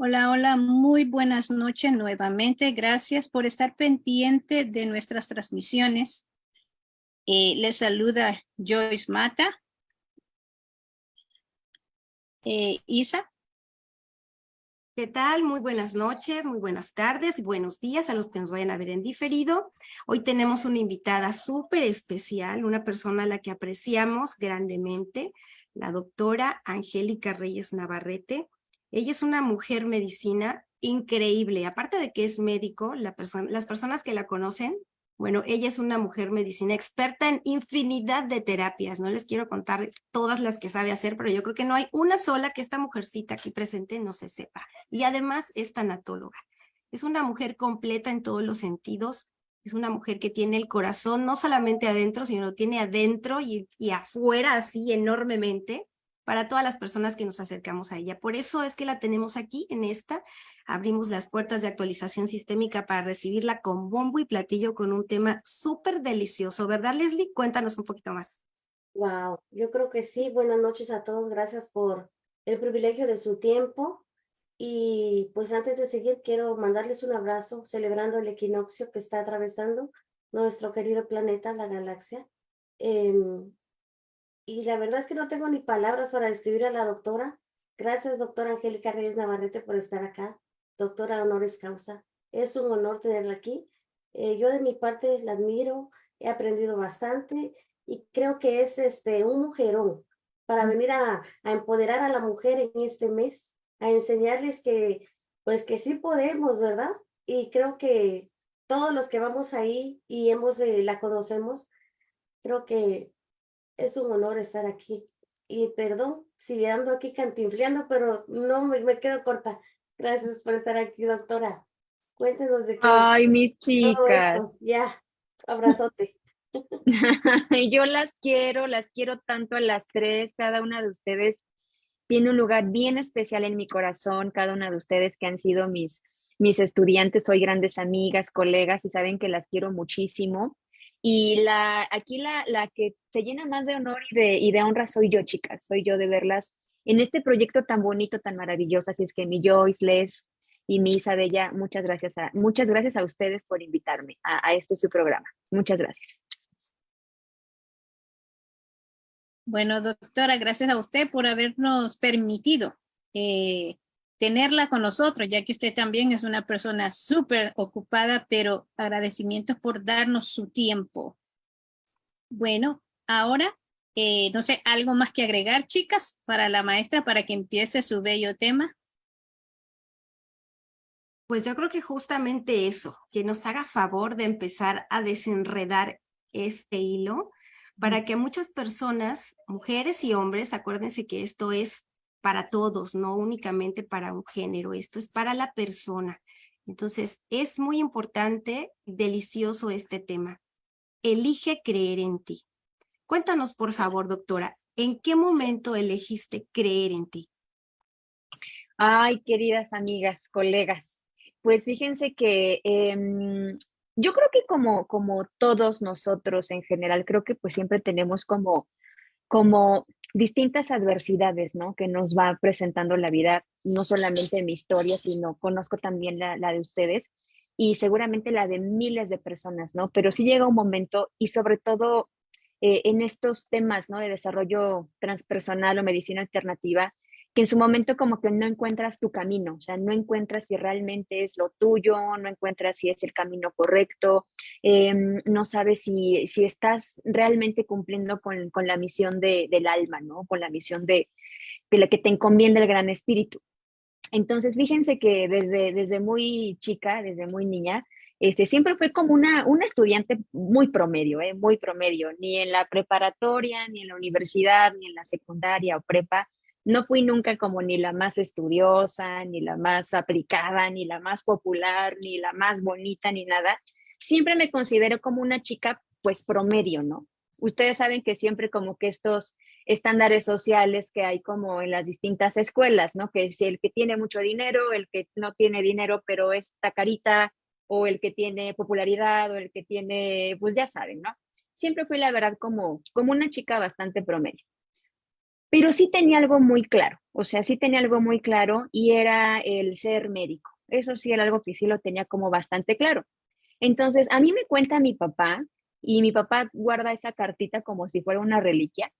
Hola, hola, muy buenas noches nuevamente. Gracias por estar pendiente de nuestras transmisiones. Eh, les saluda Joyce Mata. Eh, Isa. ¿Qué tal? Muy buenas noches, muy buenas tardes buenos días a los que nos vayan a ver en diferido. Hoy tenemos una invitada súper especial, una persona a la que apreciamos grandemente, la doctora Angélica Reyes Navarrete. Ella es una mujer medicina increíble. Aparte de que es médico, la las personas que la conocen, bueno, ella es una mujer medicina experta en infinidad de terapias. No les quiero contar todas las que sabe hacer, pero yo creo que no hay una sola que esta mujercita aquí presente no se sepa. Y además es tanatóloga. Es una mujer completa en todos los sentidos. Es una mujer que tiene el corazón no solamente adentro, sino lo tiene adentro y afuera así enormemente para todas las personas que nos acercamos a ella. Por eso es que la tenemos aquí en esta. Abrimos las puertas de actualización sistémica para recibirla con bombo y platillo con un tema súper delicioso. ¿Verdad, Leslie? Cuéntanos un poquito más. Wow, yo creo que sí. Buenas noches a todos. Gracias por el privilegio de su tiempo. Y pues antes de seguir, quiero mandarles un abrazo celebrando el equinoccio que está atravesando nuestro querido planeta, la galaxia. Em, y la verdad es que no tengo ni palabras para describir a la doctora. Gracias, doctora Angélica Reyes Navarrete, por estar acá. Doctora honoris causa. Es un honor tenerla aquí. Eh, yo de mi parte la admiro, he aprendido bastante y creo que es este, un mujerón para venir a, a empoderar a la mujer en este mes, a enseñarles que, pues que sí podemos, ¿verdad? Y creo que todos los que vamos ahí y hemos, eh, la conocemos, creo que es un honor estar aquí. Y perdón si ando aquí cantinfleando, pero no me, quedo corta. Gracias por estar aquí, doctora. Cuéntenos de qué. Ay, mis chicas. Ya, abrazote. Yo las quiero, las quiero tanto a las tres. Cada una de ustedes tiene un lugar bien especial en mi corazón. Cada una de ustedes que han sido mis, mis estudiantes, soy grandes amigas, colegas y saben que las quiero muchísimo. Y la, aquí la, la que se llena más de honor y de, y de honra soy yo, chicas, soy yo de verlas en este proyecto tan bonito, tan maravilloso. Así es que mi Joyce, Les y mi Isabella, muchas gracias a, muchas gracias a ustedes por invitarme a, a este su programa. Muchas gracias. Bueno, doctora, gracias a usted por habernos permitido eh, tenerla con nosotros, ya que usted también es una persona súper ocupada, pero agradecimientos por darnos su tiempo. Bueno, ahora, eh, no sé, algo más que agregar, chicas, para la maestra, para que empiece su bello tema. Pues yo creo que justamente eso, que nos haga favor de empezar a desenredar este hilo para que muchas personas, mujeres y hombres, acuérdense que esto es para todos, no únicamente para un género, esto es para la persona. Entonces, es muy importante, delicioso este tema. Elige creer en ti. Cuéntanos, por favor, doctora, ¿en qué momento elegiste creer en ti? Ay, queridas amigas, colegas, pues fíjense que em, yo creo que como, como todos nosotros en general, creo que pues siempre tenemos como, como distintas adversidades, ¿no? Que nos va presentando la vida, no solamente mi historia, sino conozco también la, de ustedes y seguramente la de miles de personas, ¿no? Pero sí llega un momento y sobre todo eh, en estos temas, ¿no? De desarrollo transpersonal o medicina alternativa, que en su momento como que no encuentras tu camino, o sea, no encuentras si realmente es lo tuyo, no encuentras si es el camino correcto, em, no sabes si, si estás realmente cumpliendo con, con la misión de, del alma, ¿no? Con la misión de, de la que te encomienda el gran espíritu. Entonces, fíjense que desde, desde muy chica, desde muy niña, este, siempre fue como una, una estudiante muy promedio, ¿eh? muy promedio, ni en la preparatoria, ni en la universidad, ni en la secundaria o prepa, no fui nunca como ni la más estudiosa, ni la más aplicada, ni la más popular, ni la más bonita, ni nada. Siempre me considero como una chica, pues promedio, ¿no? Ustedes saben que siempre como que estos estándares sociales que hay como en las distintas escuelas, ¿no? Que si el que tiene mucho dinero, el que no tiene dinero, pero está carita, o el que tiene popularidad, o el que tiene, pues ya saben, ¿no? Siempre fui la verdad como, como una chica bastante promedio. Pero sí tenía algo muy claro, o sea, sí tenía algo muy claro y era el ser médico. Eso sí era algo que sí lo tenía como bastante claro. Entonces, a mí me cuenta mi papá, y mi papá guarda esa cartita como si fuera una reliquia.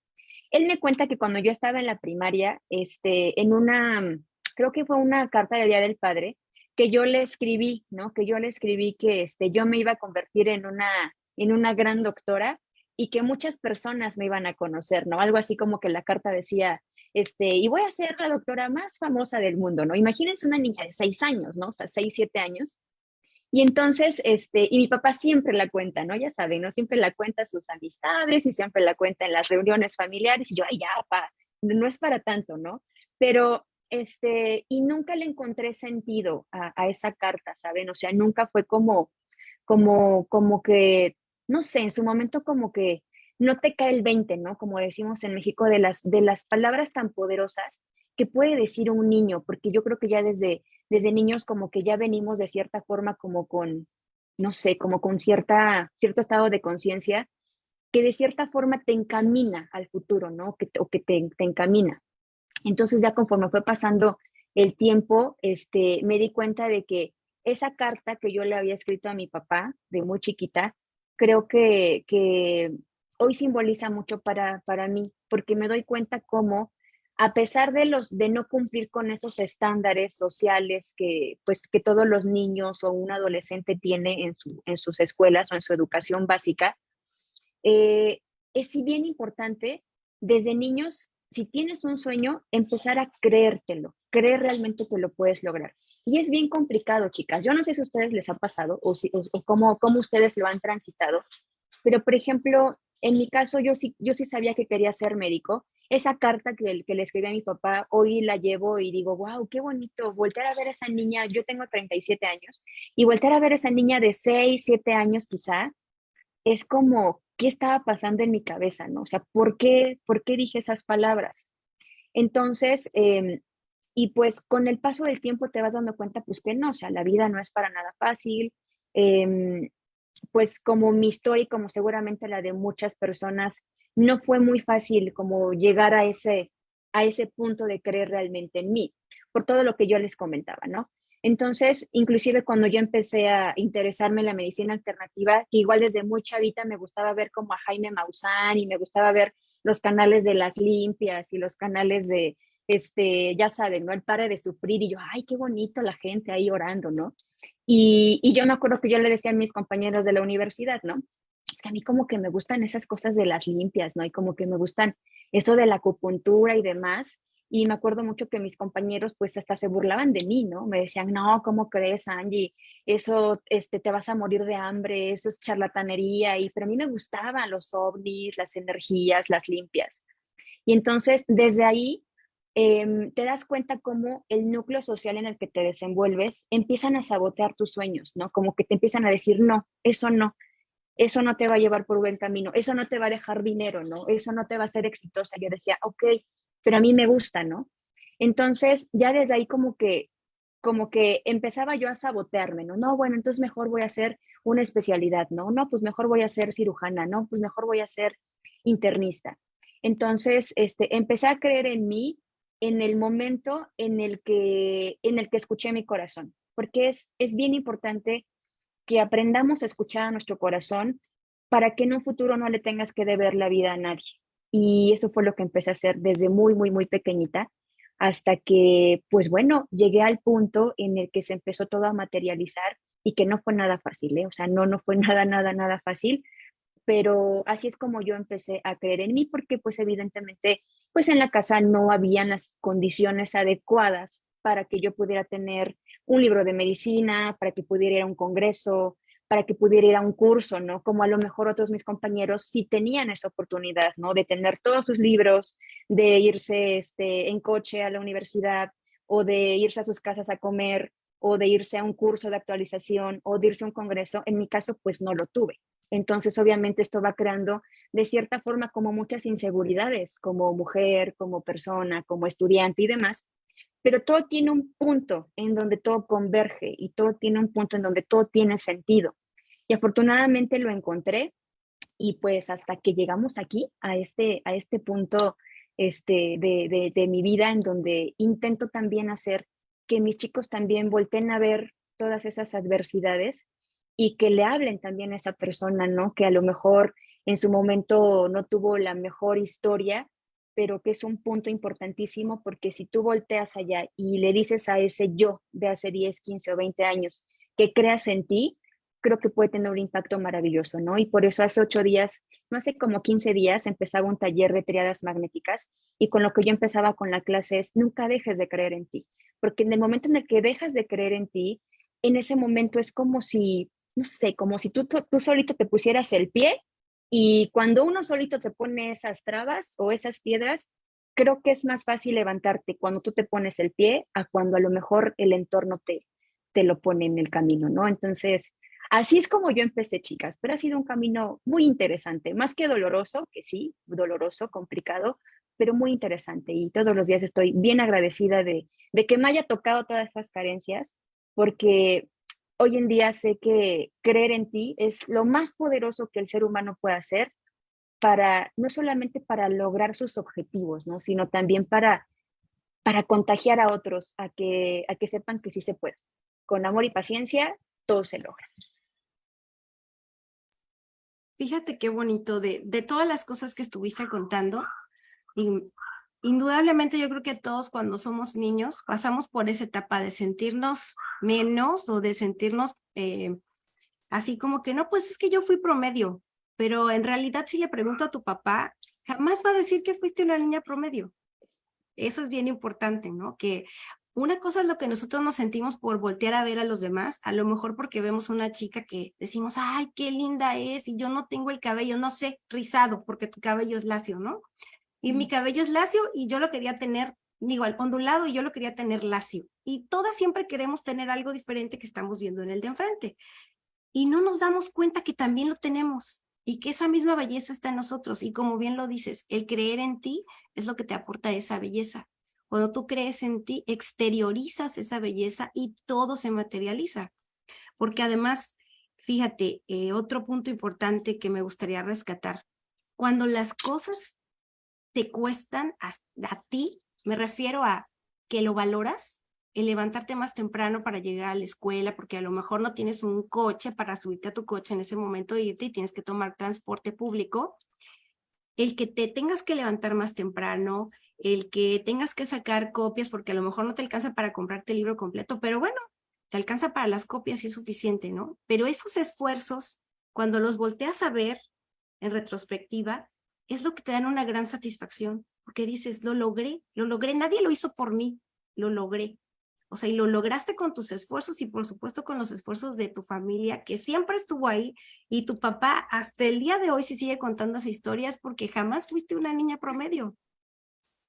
Él me cuenta que cuando yo estaba en la primaria, este, en una, creo que fue una carta del Día del Padre, que yo le escribí, ¿no? Que yo le escribí que este, yo me iba a convertir en una, en una gran doctora y que muchas personas me iban a conocer, ¿no? Algo así como que la carta decía, este, y voy a ser la doctora más famosa del mundo, ¿no? Imagínense una niña de seis años, ¿no? O sea, seis, siete años, y entonces, este, y mi papá siempre la cuenta, ¿no? Ya saben, ¿no? Siempre la cuenta sus amistades y siempre la cuenta en las reuniones familiares y yo, ay, ya, no es para tanto, ¿no? Pero, este, y nunca le encontré sentido a, a, esa carta, ¿saben? O sea, nunca fue como, como, como que, no sé, en su momento como que no te cae el 20, ¿no? Como decimos en México, de las, de las palabras tan poderosas que puede decir un niño, porque yo creo que ya desde desde niños como que ya venimos de cierta forma como con, no sé, como con cierta, cierto estado de conciencia que de cierta forma te encamina al futuro, ¿no? O que te, te, encamina. Entonces ya conforme fue pasando el tiempo, este, me di cuenta de que esa carta que yo le había escrito a mi papá de muy chiquita, creo que, que hoy simboliza mucho para, para mí, porque me doy cuenta cómo a pesar de los de no cumplir con esos estándares sociales que pues que todos los niños o un adolescente tiene en, en sus escuelas o en su educación básica, eh, es si bien importante desde niños, si tienes un sueño, empezar a creértelo, creer realmente que lo puedes lograr. Y es bien complicado, chicas. Yo no sé si a ustedes les ha pasado o, si, o, cómo, cómo ustedes lo han transitado, pero por ejemplo, en mi caso yo sí, yo sí sabía que quería ser médico esa carta que, que, le escribí a mi papá, hoy la llevo y digo, wow, qué bonito, volver a ver a esa niña, yo tengo 37 años, y volver a ver a esa niña de 6, 7 años quizá, es como, ¿qué estaba pasando en mi cabeza? ¿no? O sea, ¿por qué, por qué dije esas palabras? Entonces, eh, y pues con el paso del tiempo te vas dando cuenta, pues que no, o sea, la vida no es para nada fácil. Eh, pues como mi historia y como seguramente la de muchas personas, no fue muy fácil como llegar a ese, a ese punto de creer realmente en mí, por todo lo que yo les comentaba, ¿no? Entonces, inclusive cuando yo empecé a interesarme en la medicina alternativa, que igual desde muy chavita me gustaba ver como a Jaime Maussan y me gustaba ver los canales de las limpias y los canales de, este, ya saben, ¿no? El pare de sufrir y yo, ay, qué bonito la gente ahí orando, ¿no? Y, y yo me acuerdo que yo le decía a mis compañeros de la universidad, ¿no? a mí como que me gustan esas cosas de las limpias, ¿no? Y como que me gustan eso de la acupuntura y demás. Y me acuerdo mucho que mis compañeros pues hasta se burlaban de mí, ¿no? Me decían, no, ¿cómo crees, Angie? Eso, este, te vas a morir de hambre, eso es charlatanería. Y, pero a mí me gustaban los ovnis, las energías, las limpias. Y entonces, desde ahí, eh, te das cuenta cómo el núcleo social en el que te desenvuelves empiezan a sabotear tus sueños, ¿no? Como que te empiezan a decir, no, eso no, eso no te va a llevar por buen camino, eso no te va a dejar dinero, ¿no? Eso no te va a ser exitosa. Yo decía, ok, pero a mí me gusta, ¿no? Entonces, ya desde ahí como que, como que empezaba yo a sabotearme, ¿no? No, bueno, entonces mejor voy a hacer una especialidad, ¿no? No, pues mejor voy a ser cirujana, ¿no? Pues mejor voy a ser internista. Entonces, este, empecé a creer en mí en el momento en el que, en el que escuché mi corazón, porque es, es bien importante que aprendamos a escuchar a nuestro corazón para que en un futuro no le tengas que deber la vida a nadie. Y eso fue lo que empecé a hacer desde muy, muy, muy pequeñita, hasta que, pues bueno, llegué al punto en el que se empezó todo a materializar y que no fue nada fácil, ¿eh? o sea, no, no fue nada, nada, nada fácil, pero así es como yo empecé a creer en mí, porque pues evidentemente, pues en la casa no habían las condiciones adecuadas para que yo pudiera tener un libro de medicina, para que pudiera ir a un congreso, para que pudiera ir a un curso, ¿no? Como a lo mejor otros mis compañeros sí tenían esa oportunidad, ¿no? De tener todos sus libros, de irse este, en coche a la universidad o de irse a sus casas a comer o de irse a un curso de actualización o de irse a un congreso. En mi caso, pues no lo tuve. Entonces, obviamente, esto va creando de cierta forma como muchas inseguridades como mujer, como persona, como estudiante y demás, pero todo tiene un punto en donde todo converge y todo tiene un punto en donde todo tiene sentido. Y afortunadamente lo encontré y pues hasta que llegamos aquí, a este, a este punto este, de, de mi vida en donde intento también hacer que mis chicos también volteen a ver todas esas adversidades y que le hablen también a esa persona, ¿no? Que a lo mejor en su momento no tuvo la mejor historia, pero que es un punto importantísimo porque si tú volteas allá y le dices a ese yo de hace 10, 15 o 20 años que creas en ti, creo que puede tener un impacto maravilloso, ¿no? Y por eso hace ocho días, no hace como 15 días, empezaba un taller de triadas magnéticas y con lo que yo empezaba con la clase es nunca dejes de creer en ti, porque en el momento en el que dejas de creer en ti, en ese momento es como si, no sé, como si tú, tú, solito te pusieras el pie y cuando uno solito te pone esas trabas o esas piedras, creo que es más fácil levantarte cuando tú te pones el pie a cuando a lo mejor el entorno te, te lo pone en el camino, ¿no? Entonces, Así es como yo empecé, chicas, pero ha sido un camino muy interesante, más que doloroso, que sí, doloroso, complicado, pero muy interesante. Y todos los días estoy bien agradecida de, que me haya tocado todas esas carencias, porque hoy en día sé que creer en ti es lo más poderoso que el ser humano puede hacer para, no solamente para lograr sus objetivos, ¿no? sino también para, para contagiar a otros a que, a que sepan que sí se puede. Con amor y paciencia, todo se logra. Fíjate qué bonito de, de todas las cosas que estuviste contando. Indudablemente yo creo que todos cuando somos niños pasamos por esa etapa de sentirnos menos o de sentirnos eh, así como que no, pues es que yo fui promedio, pero en realidad si le pregunto a tu papá, jamás va a decir que fuiste una niña promedio. Eso es bien importante, ¿no? Que una cosa es lo que nosotros nos sentimos por voltear a ver a los demás, a lo mejor porque vemos una chica que decimos, ay, qué linda es, y yo no tengo el cabello, no sé, rizado, porque tu cabello es lacio, ¿no? Y mi cabello es lacio y yo lo quería tener, digo, al ondulado y yo lo quería tener lacio. Y todas siempre queremos tener algo diferente que estamos viendo en el de enfrente. Y no nos damos cuenta que también lo tenemos y que esa misma belleza está en nosotros. Y como bien lo dices, el creer en ti es lo que te aporta esa belleza. Cuando tú crees en ti, exteriorizas esa belleza y todo se materializa. Porque además, fíjate, eh, otro punto importante que me gustaría rescatar. Cuando las cosas te cuestan a, a ti, me refiero a que lo valoras, el levantarte más temprano para llegar a la escuela, porque a lo mejor no tienes un coche para subirte a tu coche en ese momento e irte y tienes que tomar transporte público, el que te tengas que levantar más temprano, el que tengas que sacar copias porque a lo mejor no te alcanza para comprarte el libro completo, pero bueno, te alcanza para las copias y es suficiente, ¿no? Pero esos esfuerzos, cuando los volteas a ver en retrospectiva, es lo que te dan una gran satisfacción, porque dices, lo logré, lo logré, nadie lo hizo por mí, lo logré. O sea, y lo lograste con tus esfuerzos y por supuesto con los esfuerzos de tu familia, que siempre estuvo ahí, y tu papá hasta el día de hoy si sigue contando esa historia es porque jamás fuiste una niña promedio.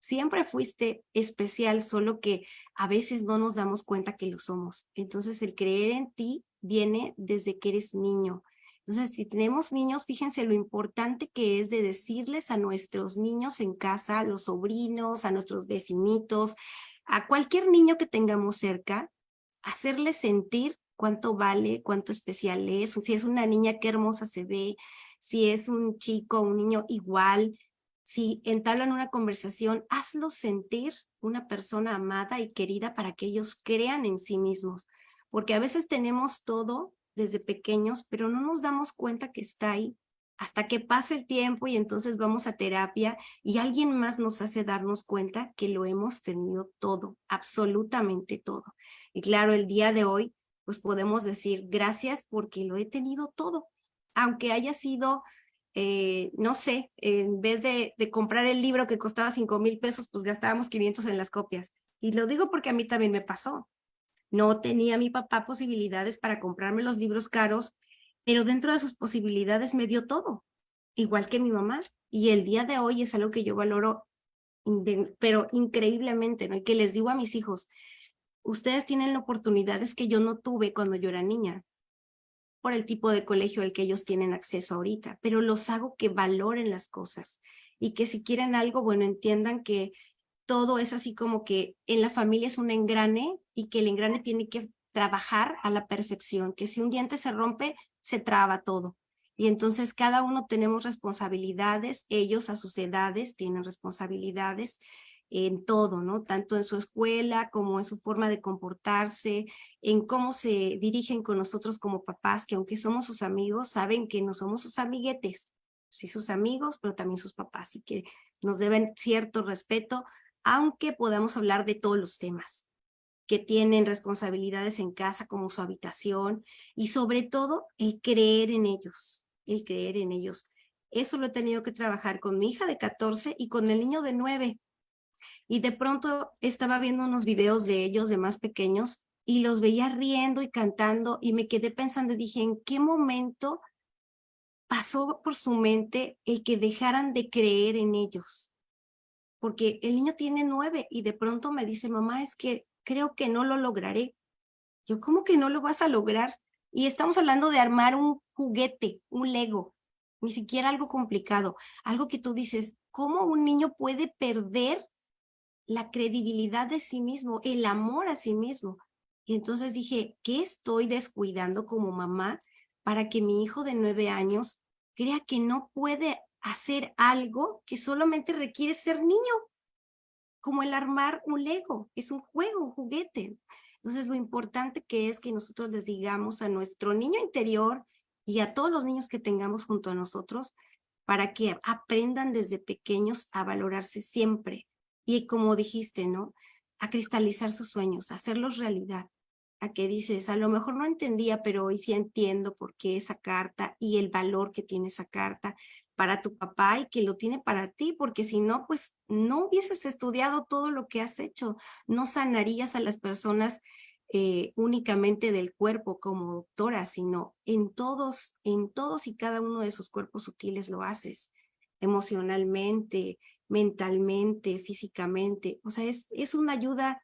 Siempre fuiste especial, solo que a veces no nos damos cuenta que lo somos. Entonces el creer en ti viene desde que eres niño. Entonces si tenemos niños, fíjense lo importante que es de decirles a nuestros niños en casa, a los sobrinos, a nuestros vecinitos, a cualquier niño que tengamos cerca, hacerles sentir cuánto vale, cuánto especial es, si es una niña, qué hermosa se ve, si es un chico, un niño igual, si entablan una conversación, hazlos sentir una persona amada y querida para que ellos crean en sí mismos. Porque a veces tenemos todo desde pequeños, pero no nos damos cuenta que está ahí hasta que pase el tiempo y entonces vamos a terapia y alguien más nos hace darnos cuenta que lo hemos tenido todo, absolutamente todo. Y claro, el día de hoy, pues podemos decir gracias porque lo he tenido todo, aunque haya sido eh, no sé, en vez de, comprar el libro que costaba 5 mil pesos, pues gastábamos 500 en las copias. Y lo digo porque a mí también me pasó. No tenía mi papá posibilidades para comprarme los libros caros, pero dentro de sus posibilidades me dio todo, igual que mi mamá. Y el día de hoy es algo que yo valoro, pero increíblemente, ¿no? Y que les digo a mis hijos, ustedes tienen oportunidades que yo no tuve cuando yo era niña por el tipo de colegio al que ellos tienen acceso ahorita, pero los hago que valoren las cosas y que si quieren algo, bueno, entiendan que todo es así como que en la familia es un engrane y que el engrane tiene que trabajar a la perfección, que si un diente se rompe, se traba todo. Y entonces cada uno tenemos responsabilidades, ellos a sus edades tienen responsabilidades en todo, ¿no? Tanto en su escuela como en su forma de comportarse, en cómo se dirigen con nosotros como papás, que aunque somos sus amigos, saben que no somos sus amiguetes, sí sus amigos, pero también sus papás, y que nos deben cierto respeto, aunque podamos hablar de todos los temas que tienen responsabilidades en casa como su habitación y sobre todo el creer en ellos, el creer en ellos. Eso lo he tenido que trabajar con mi hija de 14 y con el niño de 9. Y de pronto estaba viendo unos videos de ellos, de más pequeños, y los veía riendo y cantando y me quedé pensando y dije, ¿en qué momento pasó por su mente el que dejaran de creer en ellos? Porque el niño tiene nueve y de pronto me dice, mamá, es que creo que no lo lograré. Yo, ¿cómo que no lo vas a lograr? Y estamos hablando de armar un juguete, un Lego, ni siquiera algo complicado, algo que tú dices, ¿cómo un niño puede perder la credibilidad de sí mismo, el amor a sí mismo? Y entonces dije, ¿qué estoy descuidando como mamá para que mi hijo de nueve años crea que no puede hacer algo que solamente requiere ser niño? como el armar un Lego, es un juego, un juguete. Entonces lo importante que es que nosotros les digamos a nuestro niño interior y a todos los niños que tengamos junto a nosotros para que aprendan desde pequeños a valorarse siempre. Y como dijiste, ¿no? A cristalizar sus sueños, a hacerlos realidad. A que dices, a lo mejor no entendía, pero hoy sí entiendo por qué esa carta y el valor que tiene esa carta para tu papá y que lo tiene para ti, porque si no, pues no hubieses estudiado todo lo que has hecho, no sanarías a las personas eh, únicamente del cuerpo como doctora, sino en todos, en todos y cada uno de sus cuerpos sutiles lo haces, emocionalmente, mentalmente, físicamente, o sea, es, es una ayuda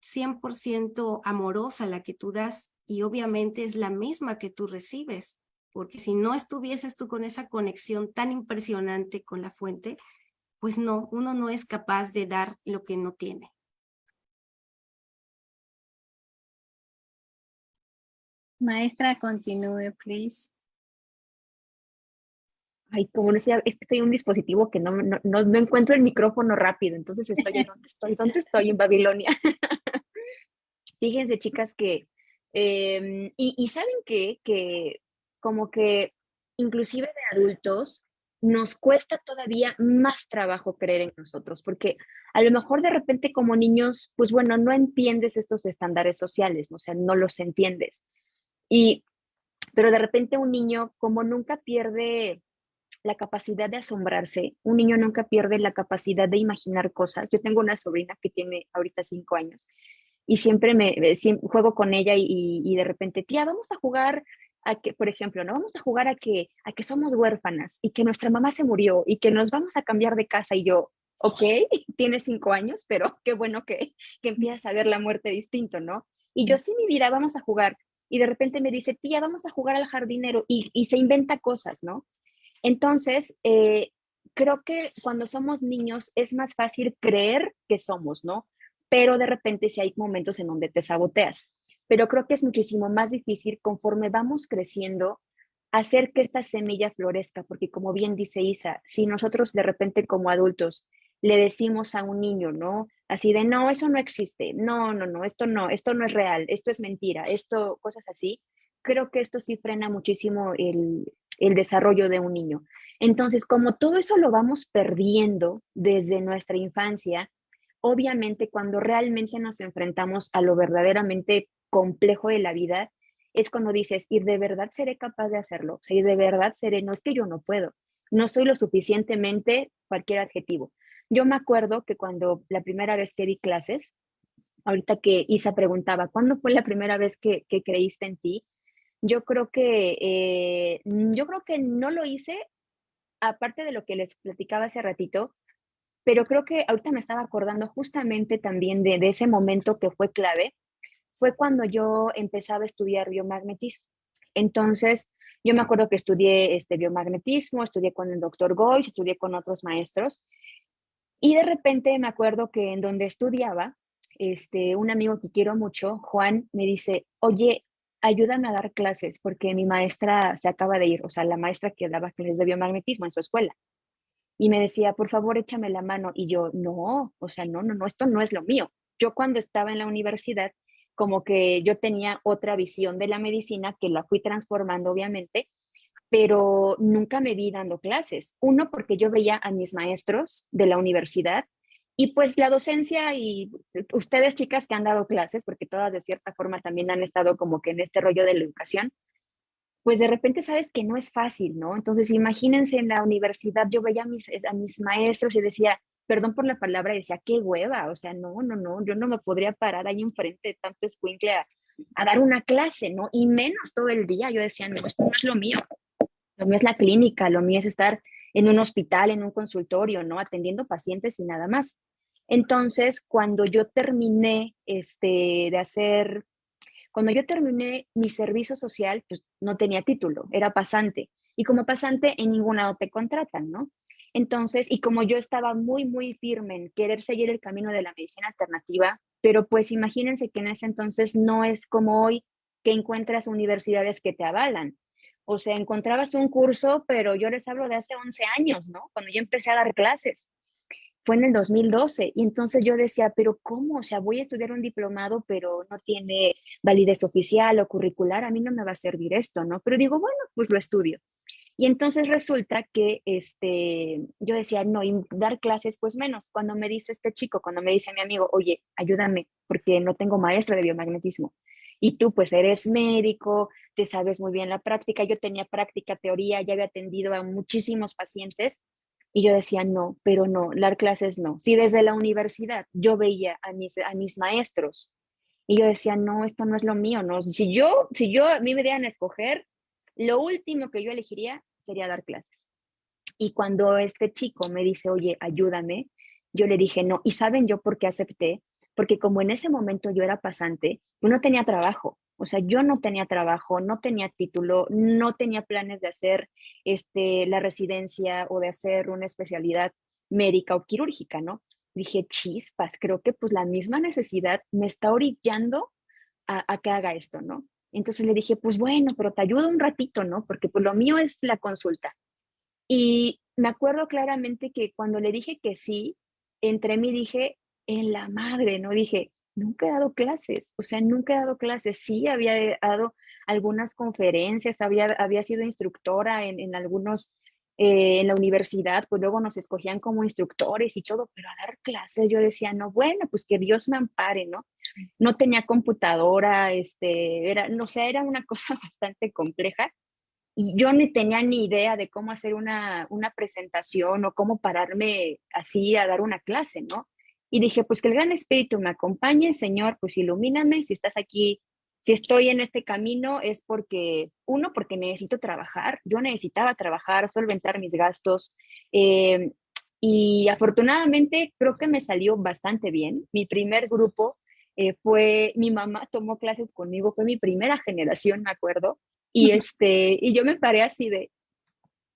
100% amorosa la que tú das y obviamente es la misma que tú recibes porque si no estuvieses tú con esa conexión tan impresionante con la fuente, pues no, uno no es capaz de dar lo que no tiene. Maestra, continúe, please. Ay, como no sé, estoy en un dispositivo que no, no, no, encuentro el micrófono rápido, entonces estoy en dónde estoy, dónde estoy en Babilonia. Fíjense, chicas, que, em, y, y, saben qué, que como que inclusive de adultos nos cuesta todavía más trabajo creer en nosotros, porque a lo mejor de repente como niños, pues bueno, no entiendes estos estándares sociales, o sea, no los entiendes. Y, pero de repente un niño como nunca pierde la capacidad de asombrarse, un niño nunca pierde la capacidad de imaginar cosas. Yo tengo una sobrina que tiene ahorita cinco años y siempre me juego con ella y, y de repente, tía, vamos a jugar a que, por ejemplo, no vamos a jugar a que, a que somos huérfanas y que nuestra mamá se murió y que nos vamos a cambiar de casa y yo, ok, tienes cinco años, pero qué bueno que, que empiezas a ver la muerte distinto, ¿no? Y yo sí, mi vida, vamos a jugar. Y de repente me dice, tía, vamos a jugar al jardinero y, y se inventa cosas, ¿no? Entonces, eh, creo que cuando somos niños es más fácil creer que somos, ¿no? Pero de repente si hay momentos en donde te saboteas pero creo que es muchísimo más difícil conforme vamos creciendo hacer que esta semilla florezca, porque como bien dice Isa, si nosotros de repente como adultos le decimos a un niño, ¿no? Así de, no, eso no existe, no, no, no, esto no, esto no es real, esto es mentira, esto, cosas así, creo que esto sí frena muchísimo el, el desarrollo de un niño. Entonces, como todo eso lo vamos perdiendo desde nuestra infancia, obviamente cuando realmente nos enfrentamos a lo verdaderamente complejo de la vida es cuando dices, y de verdad seré capaz de hacerlo, o sea, y de verdad seré, no es que yo no puedo, no soy lo suficientemente cualquier adjetivo. Yo me acuerdo que cuando la primera vez que di clases, ahorita que Isa preguntaba, ¿cuándo fue la primera vez que, creíste en ti? Yo creo que, eh, yo creo que no lo hice, aparte de lo que les platicaba hace ratito, pero creo que ahorita me estaba acordando justamente también de, de ese momento que fue clave, fue cuando yo empezaba a estudiar biomagnetismo. Entonces, yo me acuerdo que estudié este biomagnetismo, estudié con el doctor Goy, estudié con otros maestros. Y de repente me acuerdo que en donde estudiaba, este, un amigo que quiero mucho, Juan, me dice, oye, ayúdame a dar clases porque mi maestra se acaba de ir, o sea, la maestra que daba clases de biomagnetismo en su escuela. Y me decía, por favor, échame la mano. Y yo, no, o sea, no, no, no, esto no es lo mío. Yo cuando estaba en la universidad, como que yo tenía otra visión de la medicina que la fui transformando, obviamente, pero nunca me vi dando clases. Uno, porque yo veía a mis maestros de la universidad y pues la docencia y ustedes chicas que han dado clases, porque todas de cierta forma también han estado como que en este rollo de la educación, pues de repente sabes que no es fácil, ¿no? Entonces imagínense en la universidad, yo veía a mis, a mis maestros y decía, perdón por la palabra, decía, qué hueva, o sea, no, no, no, yo no me podría parar ahí enfrente de tanto escuincle a, a dar una clase, ¿no? Y menos todo el día, yo decía, no, esto no es lo mío, lo mío es la clínica, lo mío es estar en un hospital, en un consultorio, ¿no? Atendiendo pacientes y nada más. Entonces, cuando yo terminé este, de hacer, cuando yo terminé mi servicio social, pues no tenía título, era pasante. Y como pasante en ningún lado te contratan, ¿no? Entonces, y como yo estaba muy, muy firme en querer seguir el camino de la medicina alternativa, pero pues imagínense que en ese entonces no es como hoy que encuentras universidades que te avalan. O sea, encontrabas un curso, pero yo les hablo de hace 11 años, ¿no? Cuando yo empecé a dar clases fue en el 2012 y entonces yo decía, pero ¿cómo? O sea, voy a estudiar un diplomado, pero no tiene validez oficial o curricular, a mí no me va a servir esto, ¿no? Pero digo, bueno, pues lo estudio. Y entonces resulta que este, yo decía, no, y dar clases, pues menos. Cuando me dice este chico, cuando me dice mi amigo, oye, ayúdame, porque no tengo maestra de biomagnetismo. Y tú, pues eres médico, te sabes muy bien la práctica. Yo tenía práctica, teoría, ya había atendido a muchísimos pacientes y yo decía, no, pero no, dar clases no. Si desde la universidad yo veía a mis, a mis maestros y yo decía, no, esto no es lo mío, no. Si yo, si yo, a mí me dieran a escoger, lo último que yo elegiría sería dar clases. Y cuando este chico me dice, oye, ayúdame, yo le dije, no. ¿Y saben yo por qué acepté? Porque como en ese momento yo era pasante, yo no tenía trabajo. O sea, yo no tenía trabajo, no tenía título, no tenía planes de hacer este, la residencia o de hacer una especialidad médica o quirúrgica, ¿no? Dije, chispas, creo que pues la misma necesidad me está orillando a, que haga esto, ¿no? Entonces le dije, pues bueno, pero te ayudo un ratito, ¿no? Porque pues lo mío es la consulta. Y me acuerdo claramente que cuando le dije que sí, entre mí dije, en la madre, ¿no? Dije, nunca he dado clases, o sea, nunca he dado clases. Sí, había dado algunas conferencias, había, había sido instructora en, en algunos, eh, en la universidad, pues luego nos escogían como instructores y todo, pero a dar clases yo decía, no, bueno, pues que Dios me ampare, ¿no? No tenía computadora, este, era, no sé, era una cosa bastante compleja y yo ni tenía ni idea de cómo hacer una, una presentación o cómo pararme así a dar una clase, ¿no? Y dije, pues que el Gran Espíritu me acompañe, Señor, pues ilumíname, si estás aquí, si estoy en este camino es porque, uno, porque necesito trabajar, yo necesitaba trabajar, solventar mis gastos. Eh, y afortunadamente creo que me salió bastante bien. Mi primer grupo eh, fue, mi mamá tomó clases conmigo, fue mi primera generación, me acuerdo. Y, este, y yo me paré así de,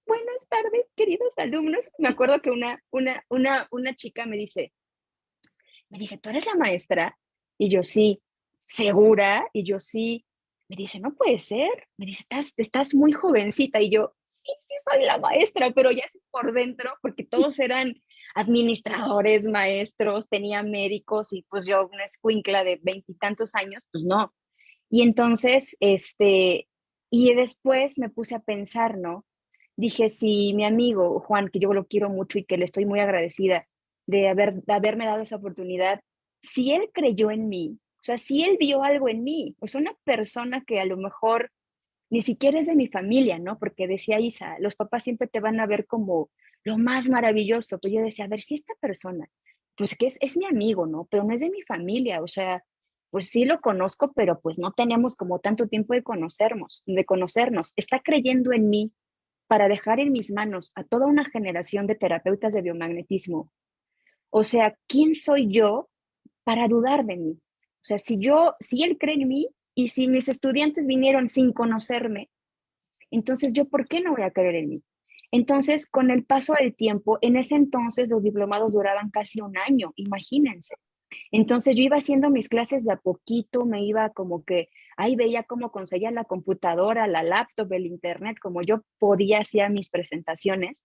buenas tardes, queridos alumnos. Me acuerdo que una, una, una, una chica me dice, me dice, ¿tú eres la maestra? Y yo sí, ¿segura? Y yo sí. Me dice, no puede ser. Me dice, estás, estás muy jovencita. Y yo, sí, sí, soy la maestra, pero ya por dentro, porque todos eran administradores, maestros, tenía médicos y pues yo una escuincla de veintitantos años, pues no. Y entonces, este, y después me puse a pensar, ¿no? Dije, si mi amigo Juan, que yo lo quiero mucho y que le estoy muy agradecida, de, haber, haberme dado esa oportunidad, si él creyó en mí, o sea, si él vio algo en mí, pues una persona que a lo mejor ni siquiera es de mi familia, ¿no? Porque decía Isa, los papás siempre te van a ver como lo más maravilloso. Pues yo decía, a ver, si esta persona, pues que es, es mi amigo, ¿no? Pero no es de mi familia, o sea, pues sí lo conozco, pero pues no tenemos como tanto tiempo de conocernos, de conocernos. Está creyendo en mí para dejar en mis manos a toda una generación de terapeutas de biomagnetismo o sea, ¿quién soy yo para dudar de mí? O sea, si yo, si él cree en mí y si mis estudiantes vinieron sin conocerme, entonces yo, ¿por qué no voy a creer en mí? Entonces, con el paso del tiempo, en ese entonces los diplomados duraban casi un año, imagínense. Entonces yo iba haciendo mis clases de a poquito, me iba como que ahí veía cómo conseguía la computadora, la laptop, el internet, como yo podía hacer mis presentaciones.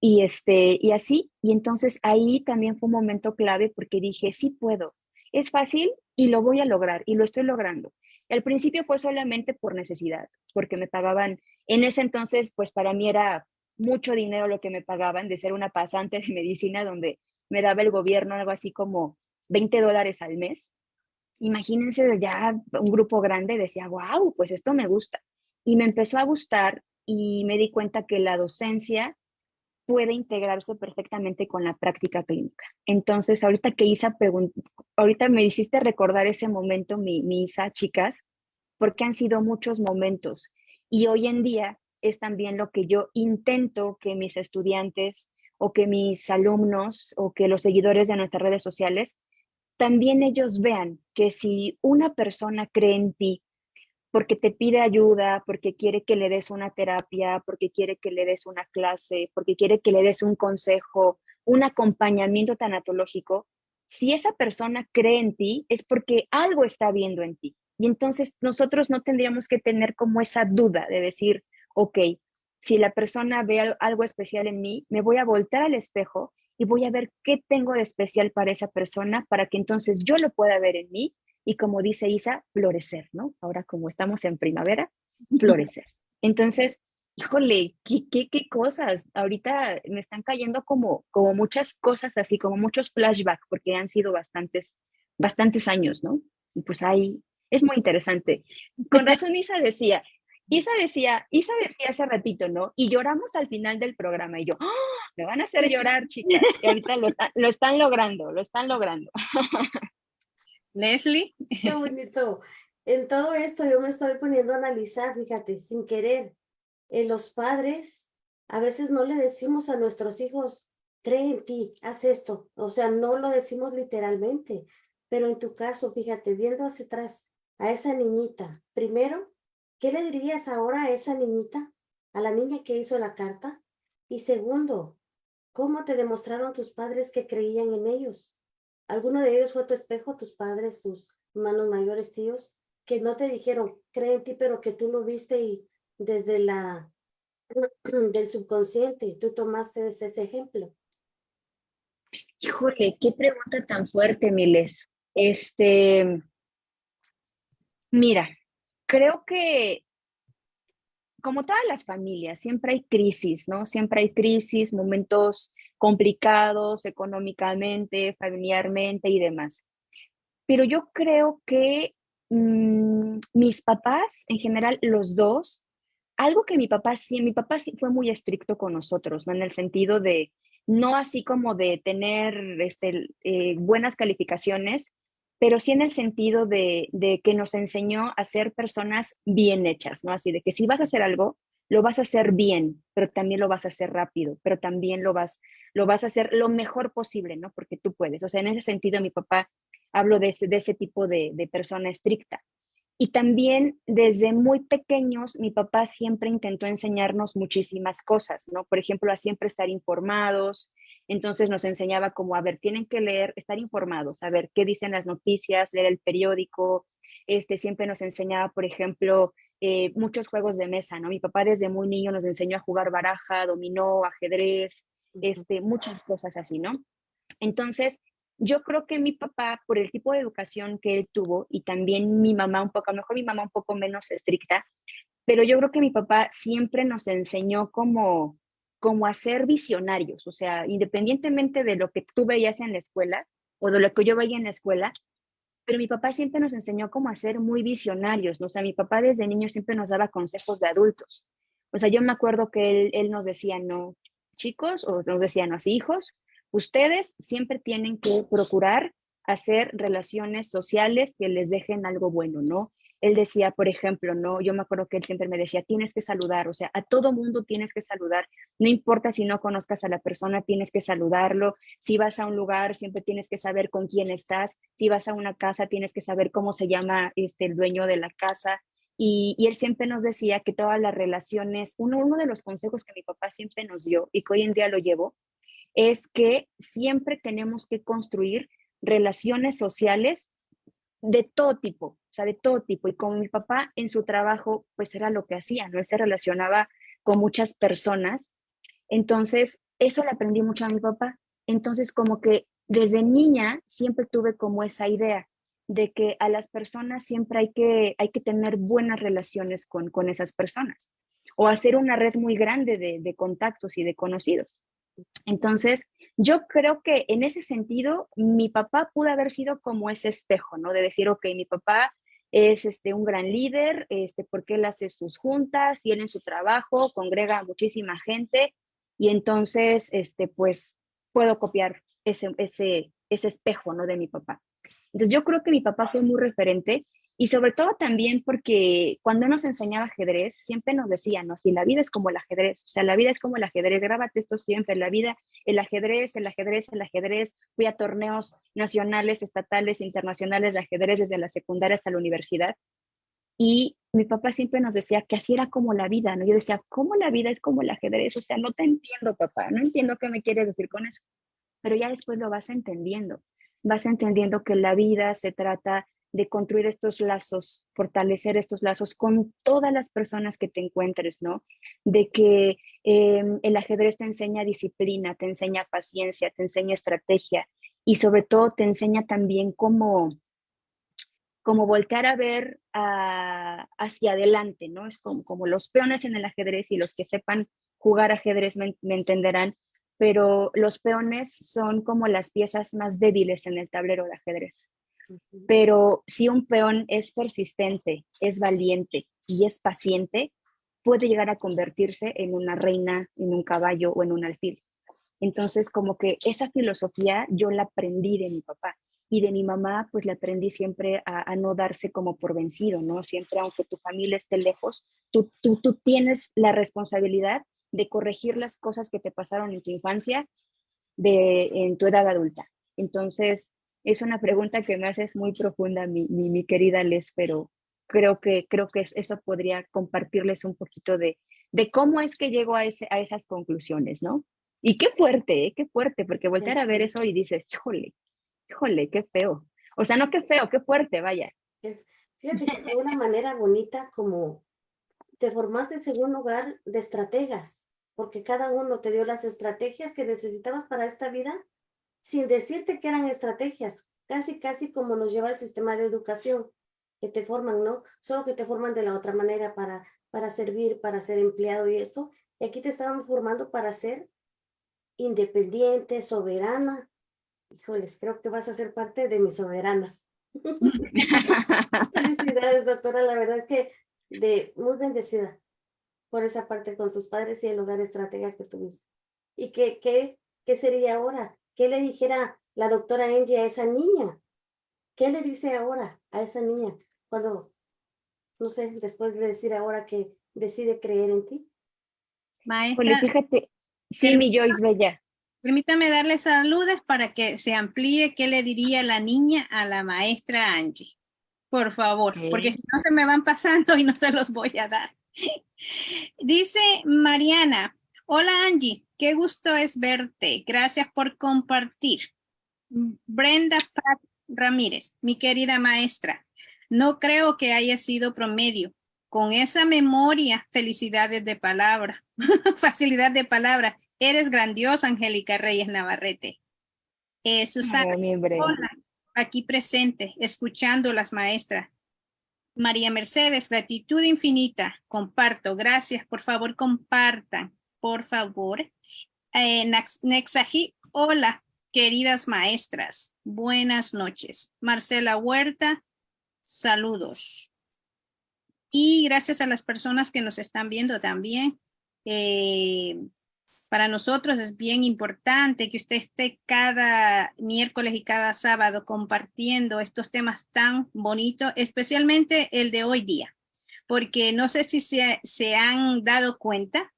Y, este, y así, y entonces ahí también fue un momento clave porque dije, sí puedo, es fácil y lo voy a lograr y lo estoy logrando. Al principio fue solamente por necesidad, porque me pagaban, en ese entonces, pues para mí era mucho dinero lo que me pagaban de ser una pasante de medicina donde me daba el gobierno algo así como 20 dólares al mes. Imagínense ya un grupo grande, decía, wow, pues esto me gusta. Y me empezó a gustar y me di cuenta que la docencia puede integrarse perfectamente con la práctica clínica. Entonces, ahorita que Isa ahorita me hiciste recordar ese momento, mi, mi chicas, porque han sido muchos momentos. Y hoy en día es también lo que yo intento que mis estudiantes o que mis alumnos o que los seguidores de nuestras redes sociales, también ellos vean que si una persona cree en ti porque te pide ayuda, porque quiere que le des una terapia, porque quiere que le des una clase, porque quiere que le des un consejo, un acompañamiento tanatológico, si esa persona cree en ti, es porque algo está viendo en ti. Y entonces nosotros no tendríamos que tener como esa duda de decir, ok, si la persona ve algo especial en mí, me voy a voltar al espejo y voy a ver qué tengo de especial para esa persona para que entonces yo lo pueda ver en mí y como dice Isa, florecer, ¿no? Ahora como estamos en primavera, florecer. Entonces, híjole, ¿qué, qué, qué cosas? Ahorita me están cayendo como, como muchas cosas así, como muchos flashbacks, porque han sido bastantes, bastantes años, ¿no? Y pues ahí es muy interesante. Con razón Isa decía, Isa decía, Isa decía hace ratito, ¿no? Y lloramos al final del programa y yo, ¡Ah! me van a hacer llorar, chicas. Y ahorita lo, lo están logrando, lo están logrando. Leslie. Qué bonito. En todo esto yo me estoy poniendo a analizar, fíjate, sin querer. Eh, los padres a veces no le decimos a nuestros hijos, cree en ti, haz esto. O sea, no lo decimos literalmente. Pero en tu caso, fíjate, viendo hacia atrás a esa niñita, primero, ¿qué le dirías ahora a esa niñita? A la niña que hizo la carta. Y segundo, ¿cómo te demostraron tus padres que creían en ellos? ¿Alguno de ellos fue tu espejo, tus padres, tus hermanos mayores, tíos, que no te dijeron, cree en ti, pero que tú lo viste y desde la del subconsciente, tú tomaste ese ejemplo? Híjole, qué pregunta tan fuerte, Miles. Este, mira, creo que como todas las familias, siempre hay crisis, ¿no? Siempre hay crisis, momentos complicados económicamente, familiarmente y demás. Pero yo creo que mm, mis papás, en general los dos, algo que mi papá sí, mi papá sí fue muy estricto con nosotros, ¿no? En el sentido de, no así como de tener este, eh, buenas calificaciones, pero sí en el sentido de, de, que nos enseñó a ser personas bien hechas, ¿no? Así de que si vas a hacer algo, lo vas a hacer bien, pero también lo vas a hacer rápido, pero también lo vas, lo vas a hacer lo mejor posible, ¿no? Porque tú puedes. O sea, en ese sentido, mi papá hablo de ese, tipo de, de persona estricta. Y también desde muy pequeños, mi papá siempre intentó enseñarnos muchísimas cosas, ¿no? Por ejemplo, a siempre estar informados. Entonces nos enseñaba como, a ver, tienen que leer, estar informados, a ver qué dicen las noticias, leer el periódico. Este siempre nos enseñaba, por ejemplo, eh, muchos juegos de mesa, ¿no? Mi papá desde muy niño nos enseñó a jugar baraja, dominó, ajedrez, este, muchas cosas así, ¿no? Entonces, yo creo que mi papá, por el tipo de educación que él tuvo, y también mi mamá un poco, a lo mejor mi mamá un poco menos estricta, pero yo creo que mi papá siempre nos enseñó como, como a ser visionarios, o sea, independientemente de lo que tú veías en la escuela o de lo que yo veía en la escuela, pero mi papá siempre nos enseñó cómo a ser muy visionarios, ¿no? O sea, mi papá desde niño siempre nos daba consejos de adultos. O sea, yo me acuerdo que él, él nos decía, no, chicos, o nos decía, no, hijos, ustedes siempre tienen que procurar hacer relaciones sociales que les dejen algo bueno, ¿no? Él decía, por ejemplo, no, yo me acuerdo que él siempre me decía, tienes que saludar, o sea, a todo mundo tienes que saludar, no importa si no conozcas a la persona, tienes que saludarlo, si vas a un lugar, siempre tienes que saber con quién estás, si vas a una casa, tienes que saber cómo se llama este, el dueño de la casa. Y, él siempre nos decía que todas las relaciones, uno, uno de los consejos que mi papá siempre nos dio y que hoy en día lo llevo, es que siempre tenemos que construir relaciones sociales de todo tipo, o sea, de todo tipo. Y como mi papá en su trabajo, pues era lo que hacía, ¿no? Se relacionaba con muchas personas. Entonces, eso le aprendí mucho a mi papá. Entonces, como que desde niña siempre tuve como esa idea de que a las personas siempre hay que, hay que tener buenas relaciones con, con esas personas o hacer una red muy grande de, de contactos y de conocidos. Entonces, yo creo que en ese sentido, mi papá pudo haber sido como ese espejo, ¿no? De decir, ok, mi papá es este, un gran líder, este, porque él hace sus juntas, tiene su trabajo, congrega a muchísima gente y entonces, este, pues, puedo copiar ese, ese, ese espejo, ¿no? De mi papá. Entonces, yo creo que mi papá fue muy referente y sobre todo también porque cuando nos enseñaba ajedrez, siempre nos decía, ¿no? Si la vida es como el ajedrez, o sea, la vida es como el ajedrez, grábate esto siempre, la vida, el ajedrez, el ajedrez, el ajedrez. Fui a torneos nacionales, estatales, internacionales de ajedrez desde la secundaria hasta la universidad. Y mi papá siempre nos decía que así era como la vida, ¿no? Yo decía, ¿cómo la vida es como el ajedrez? O sea, no te entiendo, papá, no entiendo qué me quieres decir con eso. Pero ya después lo vas entendiendo. Vas entendiendo que la vida se trata de construir estos lazos, fortalecer estos lazos con todas las personas que te encuentres, ¿no? De que em, el ajedrez te enseña disciplina, te enseña paciencia, te enseña estrategia y sobre todo te enseña también cómo, cómo voltear a ver hacia adelante, ¿no? Es como, como los peones en el ajedrez y los que sepan jugar ajedrez me entenderán, pero los peones son como las piezas más débiles en el tablero de ajedrez. Pero si un peón es persistente, es valiente y es paciente, puede llegar a convertirse en una reina, en un caballo o en un alfil. Entonces, como que esa filosofía yo la aprendí de mi papá y de mi mamá, pues la aprendí siempre a, no darse como por vencido, ¿no? Siempre, aunque tu familia esté lejos, tú, tú, tú tienes la responsabilidad de corregir las cosas que te pasaron en tu infancia de, en tu edad adulta. Entonces, es una pregunta que me haces muy profunda, mi, mi, querida Les, pero creo que, creo que eso podría compartirles un poquito de, de cómo es que llego a, ese, a esas conclusiones, ¿no? Y qué fuerte, ¿eh? qué fuerte, porque voltear a ver eso y dices, híjole, híjole, qué feo. O sea, no qué feo, qué fuerte, vaya. Fíjate que de una manera bonita como te formaste según lugar de estrategas, porque cada uno te dio las estrategias que necesitabas para esta vida sin decirte que eran estrategias, casi, casi como nos lleva el sistema de educación, que te forman, ¿no? Solo que te forman de la otra manera para, para servir, para ser empleado y esto. Y aquí te estaban formando para ser independiente, soberana. Híjoles, creo que vas a ser parte de mis soberanas. Felicidades, doctora. La verdad es que de muy bendecida por esa parte con tus padres y el hogar estratega que tuviste. ¿Y qué, qué, qué sería ahora? ¿Qué le dijera la doctora Angie a esa niña? ¿Qué le dice ahora a esa niña cuando, no sé, después de decir ahora que decide creer en ti? Maestra. fíjate, sí, mi Joyce Bella. Permítame darle saludos para que se amplíe qué le diría la niña a la maestra Angie. Por favor, porque si no se me van pasando y no se los voy a dar. Dice Mariana, hola Angie, Qué gusto es verte. Gracias por compartir. Brenda Pat Ramírez, mi querida maestra, no creo que haya sido promedio. Con esa memoria, felicidades de palabra, facilidad de palabra. Eres grandiosa, Angélica Reyes Navarrete. Eh, Susana, aquí presente, escuchando las maestras. María Mercedes, gratitud infinita. Comparto, gracias. Por favor, compartan por favor. Eh, Nexaji, hola, queridas maestras. Buenas noches. Marcela Huerta, saludos. Y gracias a las personas que nos están viendo también. Eh, para nosotros es bien importante que usted esté cada miércoles y cada sábado compartiendo estos temas tan bonitos, especialmente el de hoy día, porque no sé si se, se han dado cuenta,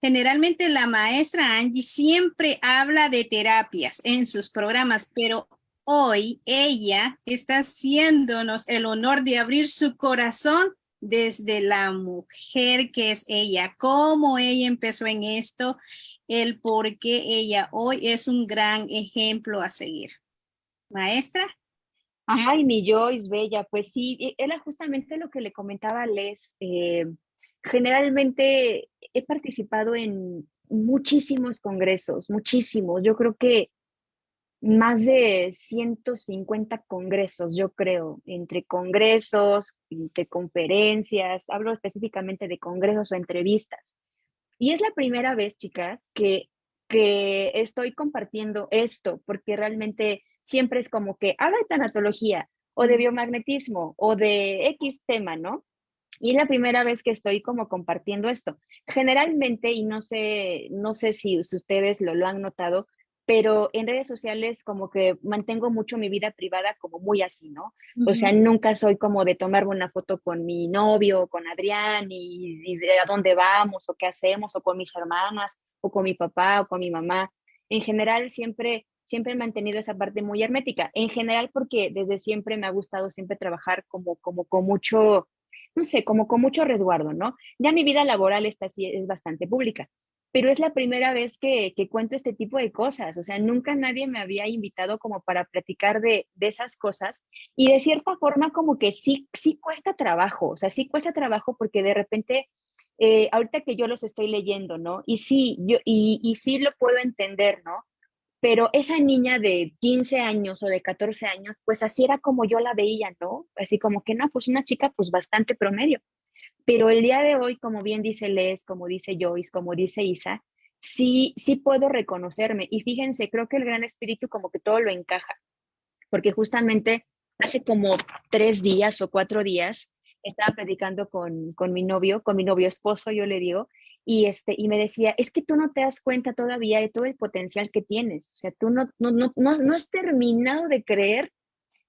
Generalmente la maestra Angie siempre habla de terapias en sus programas, pero hoy ella está haciéndonos el honor de abrir su corazón desde la mujer que es ella, cómo ella empezó en esto, el por qué ella hoy es un gran ejemplo a seguir. Maestra. Ay, mi Joyce, bella, pues sí, era justamente lo que le comentaba Les. Eh, generalmente he participado en muchísimos congresos, muchísimos. Yo creo que más de 150 congresos, yo creo, entre congresos, entre conferencias, hablo específicamente de congresos o entrevistas. Y es la primera vez, chicas, que, que estoy compartiendo esto, porque realmente siempre es como que habla de tanatología o de biomagnetismo o de X tema, ¿no? Y es la primera vez que estoy como compartiendo esto. Generalmente, y no sé, no sé si ustedes lo, lo han notado, pero en redes sociales como que mantengo mucho mi vida privada como muy así, ¿no? O sea, nunca soy como de tomarme una foto con mi novio, con Adrián, y, y, de a dónde vamos, o qué hacemos, o con mis hermanas, o con mi papá, o con mi mamá. En general, siempre, siempre he mantenido esa parte muy hermética. En general, porque desde siempre me ha gustado siempre trabajar como, como con mucho, no sé, como con mucho resguardo, ¿no? Ya mi vida laboral está así, es bastante pública, pero es la primera vez que, que, cuento este tipo de cosas, o sea, nunca nadie me había invitado como para platicar de, de, esas cosas y de cierta forma como que sí, sí cuesta trabajo, o sea, sí cuesta trabajo porque de repente, eh, ahorita que yo los estoy leyendo, ¿no? Y sí, yo, y, y sí lo puedo entender, ¿no? Pero esa niña de 15 años o de 14 años, pues así era como yo la veía, ¿no? Así como que no, pues una chica pues bastante promedio. Pero el día de hoy, como bien dice Les, como dice Joyce, como dice Isa, sí, sí puedo reconocerme. Y fíjense, creo que el gran espíritu como que todo lo encaja, porque justamente hace como tres días o cuatro días estaba predicando con, con mi novio, con mi novio esposo, yo le digo, y, este, y me decía, es que tú no te das cuenta todavía de todo el potencial que tienes, o sea, tú no, no, no, no, no has terminado de creer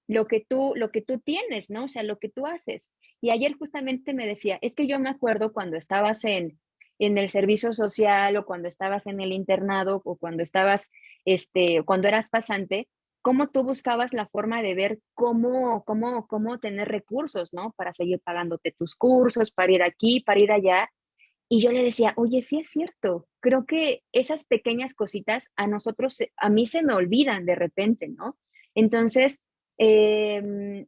lo que tú, lo que tú tienes, ¿no? O sea, lo que tú haces. Y ayer justamente me decía, es que yo me acuerdo cuando estabas en, en el servicio social o cuando estabas en el internado o cuando estabas, este, cuando eras pasante, cómo tú buscabas la forma de ver cómo, cómo, cómo tener recursos, ¿no? Para seguir pagándote tus cursos, para ir aquí, para ir allá. Y yo le decía, oye, sí es cierto, creo que esas pequeñas cositas a nosotros, a mí se me olvidan de repente, ¿no? Entonces, eh,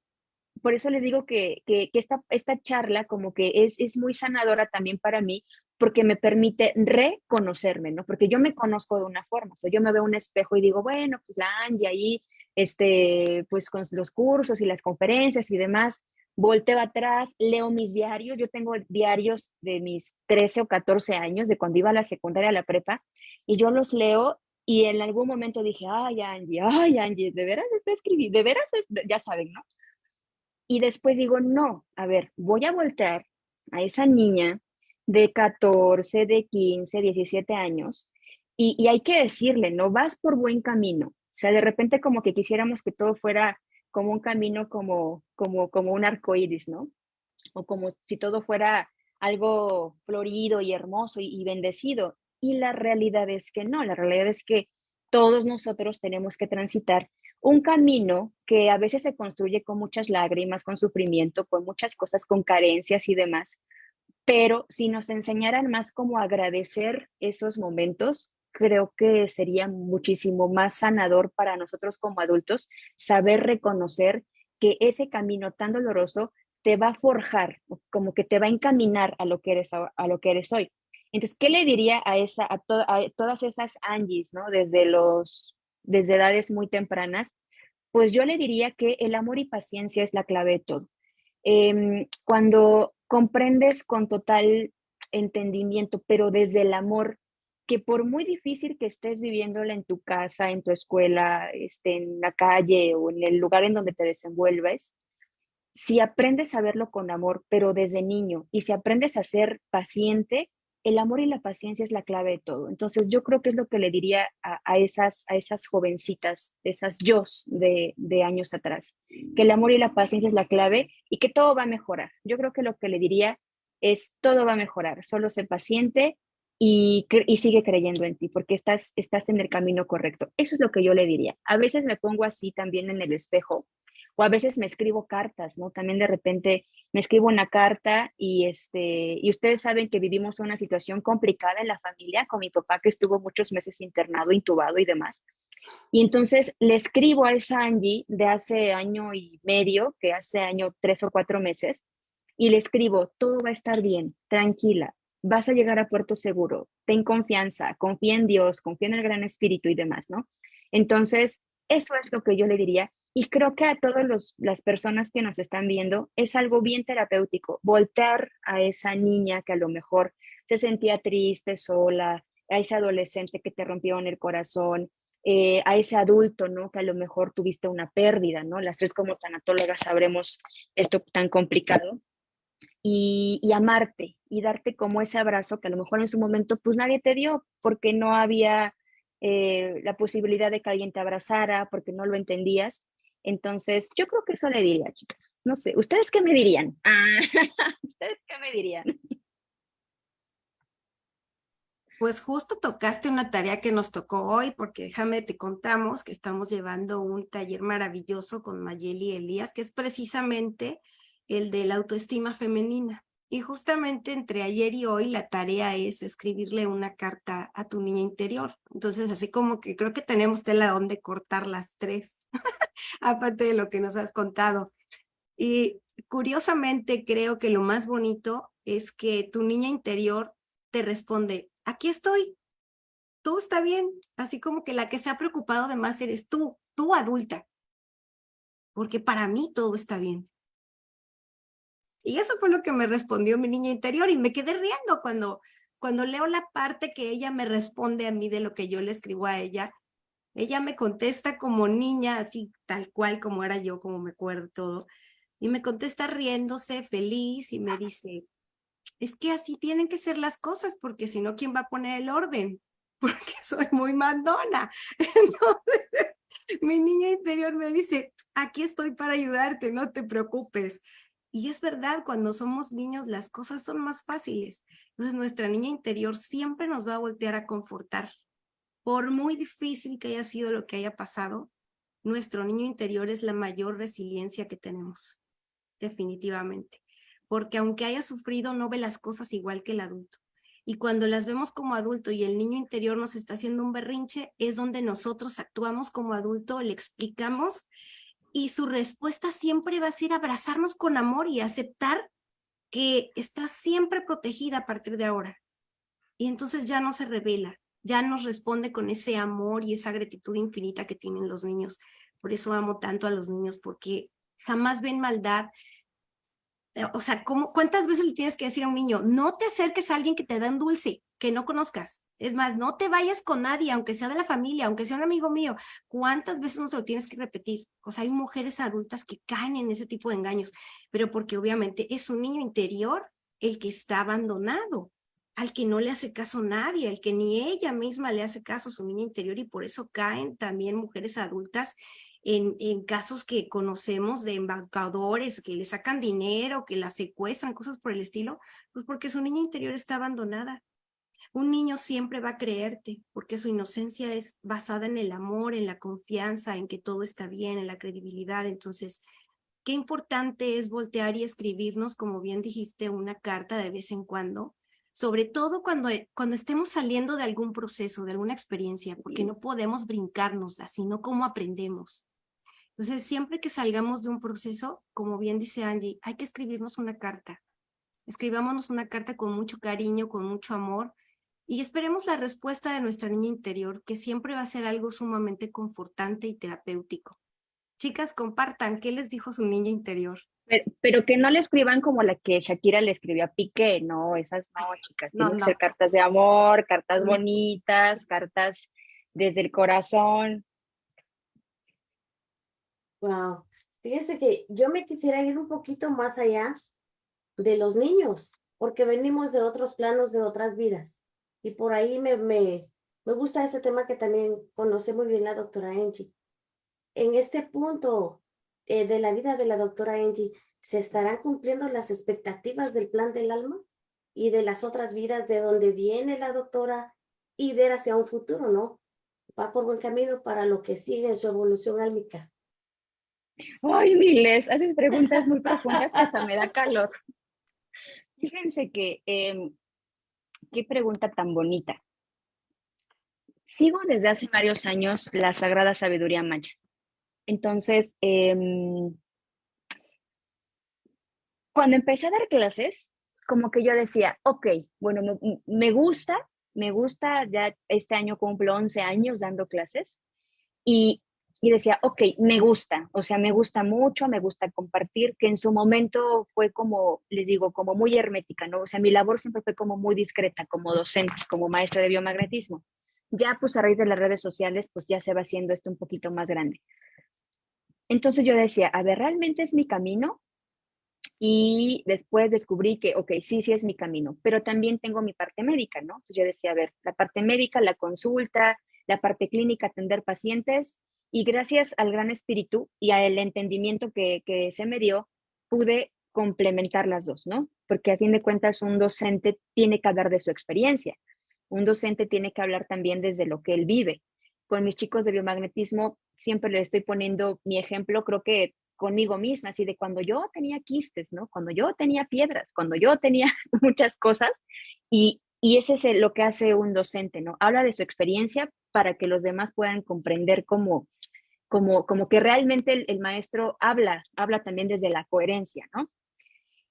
por eso les digo que, que, que, esta, esta charla como que es, es muy sanadora también para mí, porque me permite reconocerme, ¿no? Porque yo me conozco de una forma, o sea, yo me veo un espejo y digo, bueno, pues la Angie ahí, este, pues con los cursos y las conferencias y demás, volteo atrás, leo mis diarios, yo tengo diarios de mis 13 o 14 años, de cuando iba a la secundaria, a la prepa, y yo los leo y en algún momento dije, ay, Angie, ay, Angie, de veras está escribiendo, de veras, es, ya saben, ¿no? Y después digo, no, a ver, voy a voltear a esa niña de 14, de 15, 17 años y, y hay que decirle, no vas por buen camino. O sea, de repente como que quisiéramos que todo fuera como un camino como, como, como un arco iris, ¿no? O como si todo fuera algo florido y hermoso y, y bendecido. Y la realidad es que no, la realidad es que todos nosotros tenemos que transitar un camino que a veces se construye con muchas lágrimas, con sufrimiento, con muchas cosas, con carencias y demás. Pero si nos enseñaran más cómo agradecer esos momentos, creo que sería muchísimo más sanador para nosotros como adultos saber reconocer que ese camino tan doloroso te va a forjar, como que te va a encaminar a lo que eres, a, lo que eres hoy. Entonces, ¿qué le diría a, esa, a, to, a todas esas Angies, ¿no? Desde, los, desde edades muy tempranas, pues yo le diría que el amor y paciencia es la clave de todo. Eh, cuando comprendes con total entendimiento, pero desde el amor, que por muy difícil que estés viviéndola en tu casa, en tu escuela, este, en la calle o en el lugar en donde te desenvuelves, si aprendes a verlo con amor, pero desde niño, y si aprendes a ser paciente, el amor y la paciencia es la clave de todo. Entonces yo creo que es lo que le diría a, esas, a esas jovencitas, esas yo de, de, años atrás, que el amor y la paciencia es la clave y que todo va a mejorar. Yo creo que lo que le diría es todo va a mejorar, solo sé paciente y, sigue creyendo en ti porque estás, estás en el camino correcto. Eso es lo que yo le diría. A veces me pongo así también en el espejo o a veces me escribo cartas, ¿no? También de repente me escribo una carta y, este, y ustedes saben que vivimos una situación complicada en la familia con mi papá que estuvo muchos meses internado, intubado y demás. Y entonces le escribo a esa Angie de hace año y medio, que hace año tres o cuatro meses, y le escribo, todo va a estar bien, tranquila, vas a llegar a puerto seguro, ten confianza, confía en Dios, confía en el gran espíritu y demás, ¿no? Entonces, eso es lo que yo le diría y creo que a todas las personas que nos están viendo es algo bien terapéutico, voltear a esa niña que a lo mejor se sentía triste, sola, a ese adolescente que te rompió en el corazón, eh, a ese adulto, ¿no? Que a lo mejor tuviste una pérdida, ¿no? Las tres como tanatólogas sabremos esto tan complicado. Y, amarte y darte como ese abrazo que a lo mejor en su momento pues nadie te dio porque no había eh, la posibilidad de que alguien te abrazara, porque no lo entendías. Entonces, yo creo que eso le diría, chicas. No sé, ¿ustedes qué me dirían? ¿Ustedes qué me dirían? Pues justo tocaste una tarea que nos tocó hoy, porque déjame te contamos que estamos llevando un taller maravilloso con Mayeli Elías, que es precisamente el de la autoestima femenina. Y justamente entre ayer y hoy la tarea es escribirle una carta a tu niña interior. Entonces, así como que creo que tenemos tela donde cortar las tres, aparte de lo que nos has contado. Y curiosamente creo que lo más bonito es que tu niña interior te responde, aquí estoy, todo está bien. Así como que la que se ha preocupado de más eres tú, tú adulta. Porque para mí todo está bien. Y eso fue lo que me respondió mi niña interior y me quedé riendo cuando, cuando leo la parte que ella me responde a mí de lo que yo le escribo a ella. Ella me contesta como niña, así tal cual como era yo, como me acuerdo todo. Y me contesta riéndose, feliz, y me dice, es que así tienen que ser las cosas, porque si no, ¿quién va a poner el orden? Porque soy muy mandona. Entonces, mi niña interior me dice, aquí estoy para ayudarte, no te preocupes. Y es verdad, cuando somos niños las cosas son más fáciles. Entonces nuestra niña interior siempre nos va a voltear a confortar. Por muy difícil que haya sido lo que haya pasado, nuestro niño interior es la mayor resiliencia que tenemos, definitivamente. Porque aunque haya sufrido, no ve las cosas igual que el adulto. Y cuando las vemos como adulto y el niño interior nos está haciendo un berrinche, es donde nosotros actuamos como adulto, le explicamos y su respuesta siempre va a ser abrazarnos con amor y aceptar que está siempre protegida a partir de ahora. Y entonces ya no se revela, ya nos responde con ese amor y esa gratitud infinita que tienen los niños. Por eso amo tanto a los niños, porque jamás ven maldad, o sea, ¿cómo, ¿cuántas veces le tienes que decir a un niño, no te acerques a alguien que te da un dulce, que no conozcas? Es más, no te vayas con nadie, aunque sea de la familia, aunque sea un amigo mío. ¿Cuántas veces nos lo tienes que repetir? O sea, hay mujeres adultas que caen en ese tipo de engaños, pero porque obviamente es un niño interior el que está abandonado, al que no le hace caso nadie, al que ni ella misma le hace caso a su niño interior y por eso caen también mujeres adultas en, casos que conocemos de embaucadores que le sacan dinero, que la secuestran, cosas por el estilo, pues porque su niña interior está abandonada. Un niño siempre va a creerte porque su inocencia es basada en el amor, en la confianza, en que todo está bien, en la credibilidad. Entonces, qué importante es voltear y escribirnos, como bien dijiste, una carta de vez en cuando, sobre todo cuando, cuando estemos saliendo de algún proceso, de alguna experiencia, porque no podemos brincárnosla, sino cómo aprendemos. Entonces, siempre que salgamos de un proceso, como bien dice Angie, hay que escribirnos una carta. Escribámonos una carta con mucho cariño, con mucho amor, y esperemos la respuesta de nuestra niña interior, que siempre va a ser algo sumamente confortante y terapéutico. Chicas, compartan, ¿qué les dijo su niña interior? Pero, que no le escriban como la que Shakira le escribió a Piqué, no, esas no, chicas, tienen que ser cartas de amor, cartas bonitas, cartas desde el corazón. Wow. Fíjense que yo me quisiera ir un poquito más allá de los niños, porque venimos de otros planos, de otras vidas. Y por ahí me, me, me gusta ese tema que también conoce muy bien la doctora Angie. En este punto eh, de la vida de la doctora Angie, ¿se estarán cumpliendo las expectativas del plan del alma y de las otras vidas de donde viene la doctora y ver hacia un futuro, no? Va por buen camino para lo que sigue en su evolución álmica. Ay, Miles, haces preguntas muy profundas que hasta me da calor. Fíjense que, em, qué pregunta tan bonita. Sigo desde hace varios años la Sagrada Sabiduría Maya. Entonces, em, cuando empecé a dar clases, como que yo decía, ok, bueno, me, me gusta, me gusta, ya este año cumplo 11 años dando clases y y decía, ok, me gusta, o sea, me gusta mucho, me gusta compartir, que en su momento fue como, les digo, como muy hermética, ¿no? O sea, mi labor siempre fue como muy discreta, como docente, como maestra de biomagnetismo. Ya, pues a raíz de las redes sociales, pues ya se va haciendo esto un poquito más grande. Entonces yo decía, a ver, ¿realmente es mi camino? Y después descubrí que, ok, sí, sí es mi camino, pero también tengo mi parte médica, ¿no? Entonces yo decía, a ver, la parte médica, la consulta, la parte clínica, atender pacientes, y gracias al gran espíritu y al entendimiento que, se me dio, pude complementar las dos, ¿no? Porque a fin de cuentas un docente tiene que hablar de su experiencia. Un docente tiene que hablar también desde lo que él vive. Con mis chicos de biomagnetismo siempre les estoy poniendo mi ejemplo, creo que conmigo misma, así de cuando yo tenía quistes, ¿no? Cuando yo tenía piedras, cuando yo tenía muchas cosas y, y ese es lo que hace un docente, ¿no? Habla de su experiencia para que los demás puedan comprender cómo, como, como que realmente el, maestro habla, habla también desde la coherencia, ¿no?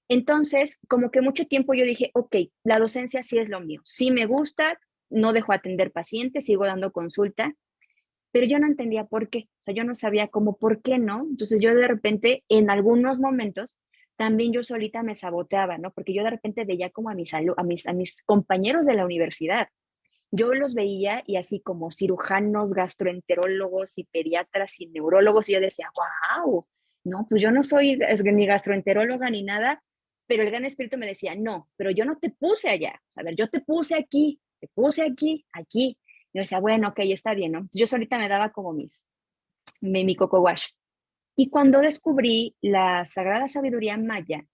Entonces, como que mucho tiempo yo dije, ok, la docencia sí es lo mío, sí me gusta, no dejo atender pacientes, sigo dando consulta, pero yo no entendía por qué, o sea, yo no sabía cómo, por qué no. Entonces yo de repente, en algunos momentos, también yo solita me saboteaba, ¿no? Porque yo de repente veía como a mis, a mis, a mis compañeros de la universidad, yo los veía y así como cirujanos, gastroenterólogos y pediatras y neurólogos, y yo decía, wow, no, pues yo no soy ni gastroenteróloga ni nada, pero el gran espíritu me decía, no, pero yo no te puse allá, a ver, yo te puse aquí, te puse aquí, aquí. Y yo decía, bueno, ok, está bien, ¿no? Yo solita me daba como mis, mi, mi coco wash. Y cuando descubrí la sagrada sabiduría maya,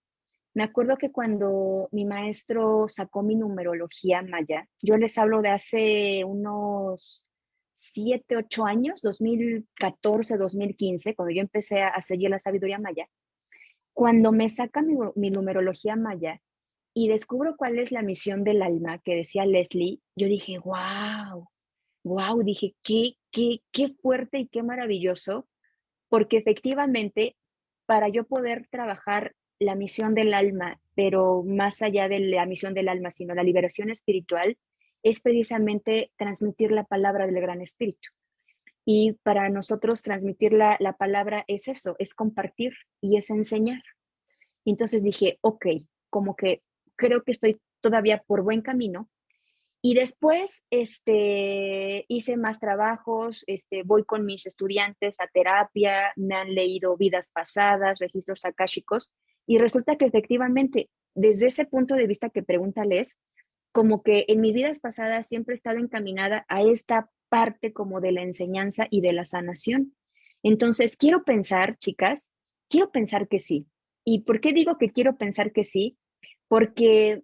me acuerdo que cuando mi maestro sacó mi numerología maya, yo les hablo de hace unos 7, 8 años, 2014, 2015, cuando yo empecé a seguir la sabiduría maya, cuando me saca mi, numerología maya y descubro cuál es la misión del alma que decía Leslie, yo dije, wow, wow, dije, qué, qué, qué fuerte y qué maravilloso, porque efectivamente para yo poder trabajar la misión del alma, pero más allá de la misión del alma, sino la liberación espiritual, es precisamente transmitir la palabra del Gran Espíritu. Y para nosotros transmitir la, la palabra es eso, es compartir y es enseñar. entonces dije, ok, como que creo que estoy todavía por buen camino. Y después este, hice más trabajos, este, voy con mis estudiantes a terapia, me han leído vidas pasadas, registros akáshicos, y resulta que efectivamente, desde ese punto de vista que pregunta Les, como que en mis vidas pasadas siempre he estado encaminada a esta parte como de la enseñanza y de la sanación. Entonces, quiero pensar, chicas, quiero pensar que sí. ¿Y por qué digo que quiero pensar que sí? Porque,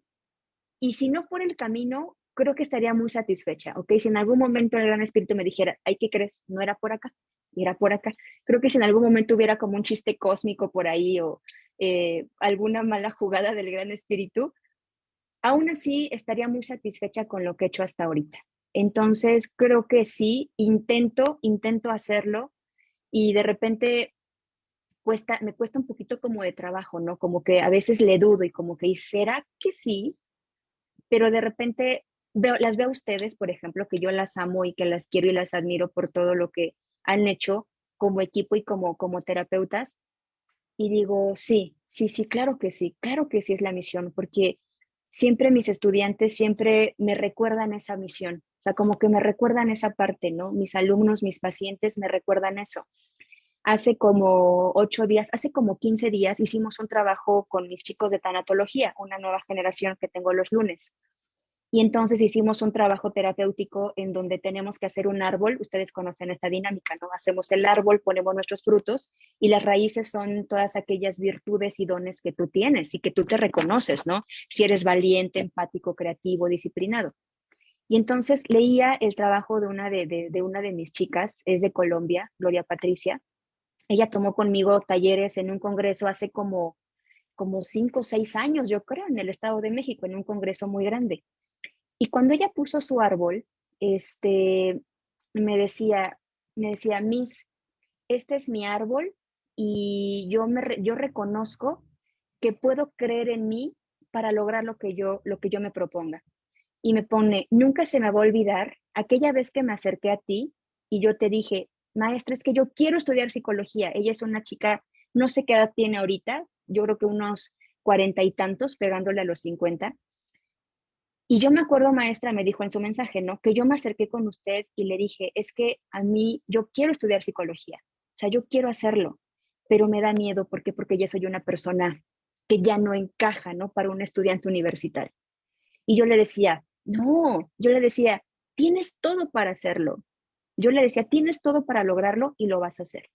y si no fuera el camino, creo que estaría muy satisfecha, ¿ok? Si en algún momento el Gran Espíritu me dijera, ay, ¿qué crees? No era por acá, era por acá. Creo que si en algún momento hubiera como un chiste cósmico por ahí o eh, alguna mala jugada del Gran Espíritu, aún así estaría muy satisfecha con lo que he hecho hasta ahorita. Entonces, creo que sí, intento, intento hacerlo y de repente cuesta, me cuesta un poquito como de trabajo, ¿no? Como que a veces le dudo y como que, ¿será que sí? Pero de repente veo, las veo a ustedes, por ejemplo, que yo las amo y que las quiero y las admiro por todo lo que han hecho como equipo y como, como terapeutas y digo, sí, sí, sí, claro que sí, claro que sí es la misión, porque siempre mis estudiantes siempre me recuerdan esa misión, o sea, como que me recuerdan esa parte, ¿no? Mis alumnos, mis pacientes me recuerdan eso. Hace como ocho días, hace como 15 días hicimos un trabajo con mis chicos de tanatología, una nueva generación que tengo los lunes. Y entonces hicimos un trabajo terapéutico en donde tenemos que hacer un árbol. Ustedes conocen esta dinámica, ¿no? Hacemos el árbol, ponemos nuestros frutos y las raíces son todas aquellas virtudes y dones que tú tienes y que tú te reconoces, ¿no? Si eres valiente, empático, creativo, disciplinado. Y entonces leía el trabajo de una de, de, una de mis chicas, es de Colombia, Gloria Patricia, ella tomó conmigo talleres en un congreso hace como, como cinco o seis años, yo creo, en el Estado de México, en un congreso muy grande. Y cuando ella puso su árbol, este, me decía, me decía, Miss, este es mi árbol y yo, me, yo reconozco que puedo creer en mí para lograr lo que yo, lo que yo me proponga. Y me pone, nunca se me va a olvidar aquella vez que me acerqué a ti y yo te dije, maestra, es que yo quiero estudiar psicología. Ella es una chica, no sé qué edad tiene ahorita, yo creo que unos cuarenta y tantos, pegándole a los cincuenta. Y yo me acuerdo, maestra, me dijo en su mensaje, ¿no? Que yo me acerqué con usted y le dije, es que a mí, yo quiero estudiar psicología, o sea, yo quiero hacerlo, pero me da miedo, ¿por qué? Porque ya soy una persona que ya no encaja, ¿no? Para un estudiante universitario. Y yo le decía, no, yo le decía, tienes todo para hacerlo. Yo le decía, tienes todo para lograrlo y lo vas a hacer.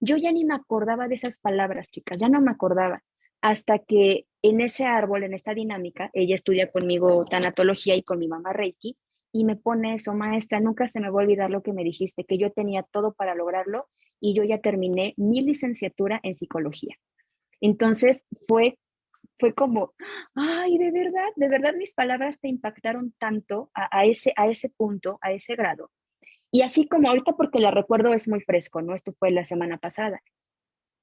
Yo ya ni me acordaba de esas palabras, chicas, ya no me acordaba, hasta que en ese árbol, en esta dinámica, ella estudia conmigo tanatología y con mi mamá Reiki, y me pone eso, maestra, nunca se me va a olvidar lo que me dijiste, que yo tenía todo para lograrlo y yo ya terminé mi licenciatura en psicología. Entonces fue, fue como, ay, de verdad, de verdad mis palabras te impactaron tanto a, ese, a ese punto, a ese grado. Y así como ahorita, porque la recuerdo es muy fresco, ¿no? Esto fue la semana pasada.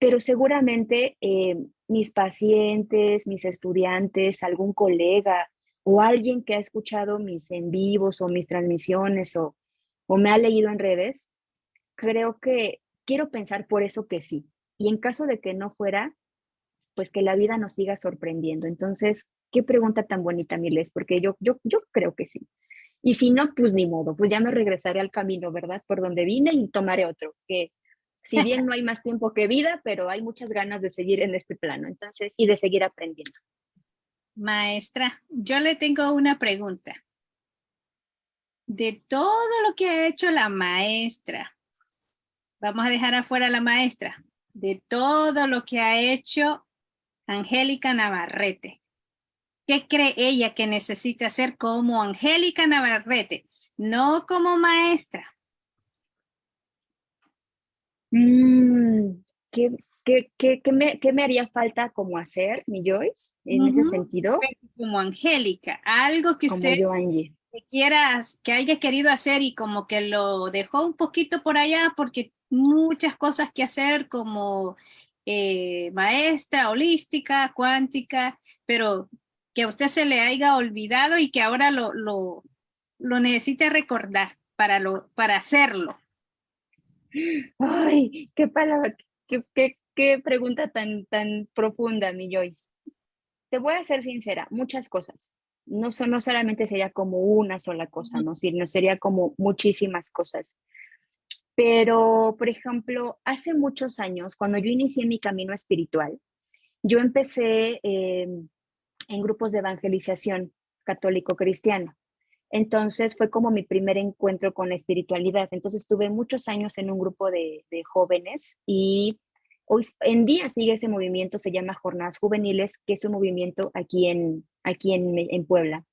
Pero seguramente eh, mis pacientes, mis estudiantes, algún colega o alguien que ha escuchado mis en vivos o mis transmisiones o, o me ha leído en redes, creo que quiero pensar por eso que sí. Y en caso de que no fuera, pues que la vida nos siga sorprendiendo. Entonces, qué pregunta tan bonita, Miles, porque yo, yo, yo creo que sí. Y si no, pues ni modo, pues ya me regresaré al camino, ¿verdad? Por donde vine y tomaré otro, que si bien no hay más tiempo que vida, pero hay muchas ganas de seguir en este plano, entonces, y de seguir aprendiendo. Maestra, yo le tengo una pregunta. De todo lo que ha hecho la maestra, vamos a dejar afuera a la maestra, de todo lo que ha hecho Angélica Navarrete. ¿Qué cree ella que necesita hacer como Angélica Navarrete? No como maestra. Mm, ¿qué, me, haría falta como hacer, mi Joyce, en ese sentido? Como Angélica, algo que usted quiera, que haya querido hacer y como que lo dejó un poquito por allá porque muchas cosas que hacer como eh, maestra holística, cuántica, pero que a usted se le haya olvidado y que ahora lo, lo, lo necesite recordar para, lo, para hacerlo. Ay, qué palabra, qué, qué, qué pregunta tan, tan profunda, mi Joyce. Te voy a ser sincera, muchas cosas. No, no solamente sería como una sola cosa, ¿no? Sino sería como muchísimas cosas. Pero, por ejemplo, hace muchos años, cuando yo inicié mi camino espiritual, yo empecé eh, en grupos de evangelización católico-cristiano. Entonces fue como mi primer encuentro con la espiritualidad. Entonces tuve muchos años en un grupo de, jóvenes y hoy en día sigue ese movimiento, se llama Jornadas Juveniles, que es un movimiento aquí en, aquí en, en Puebla.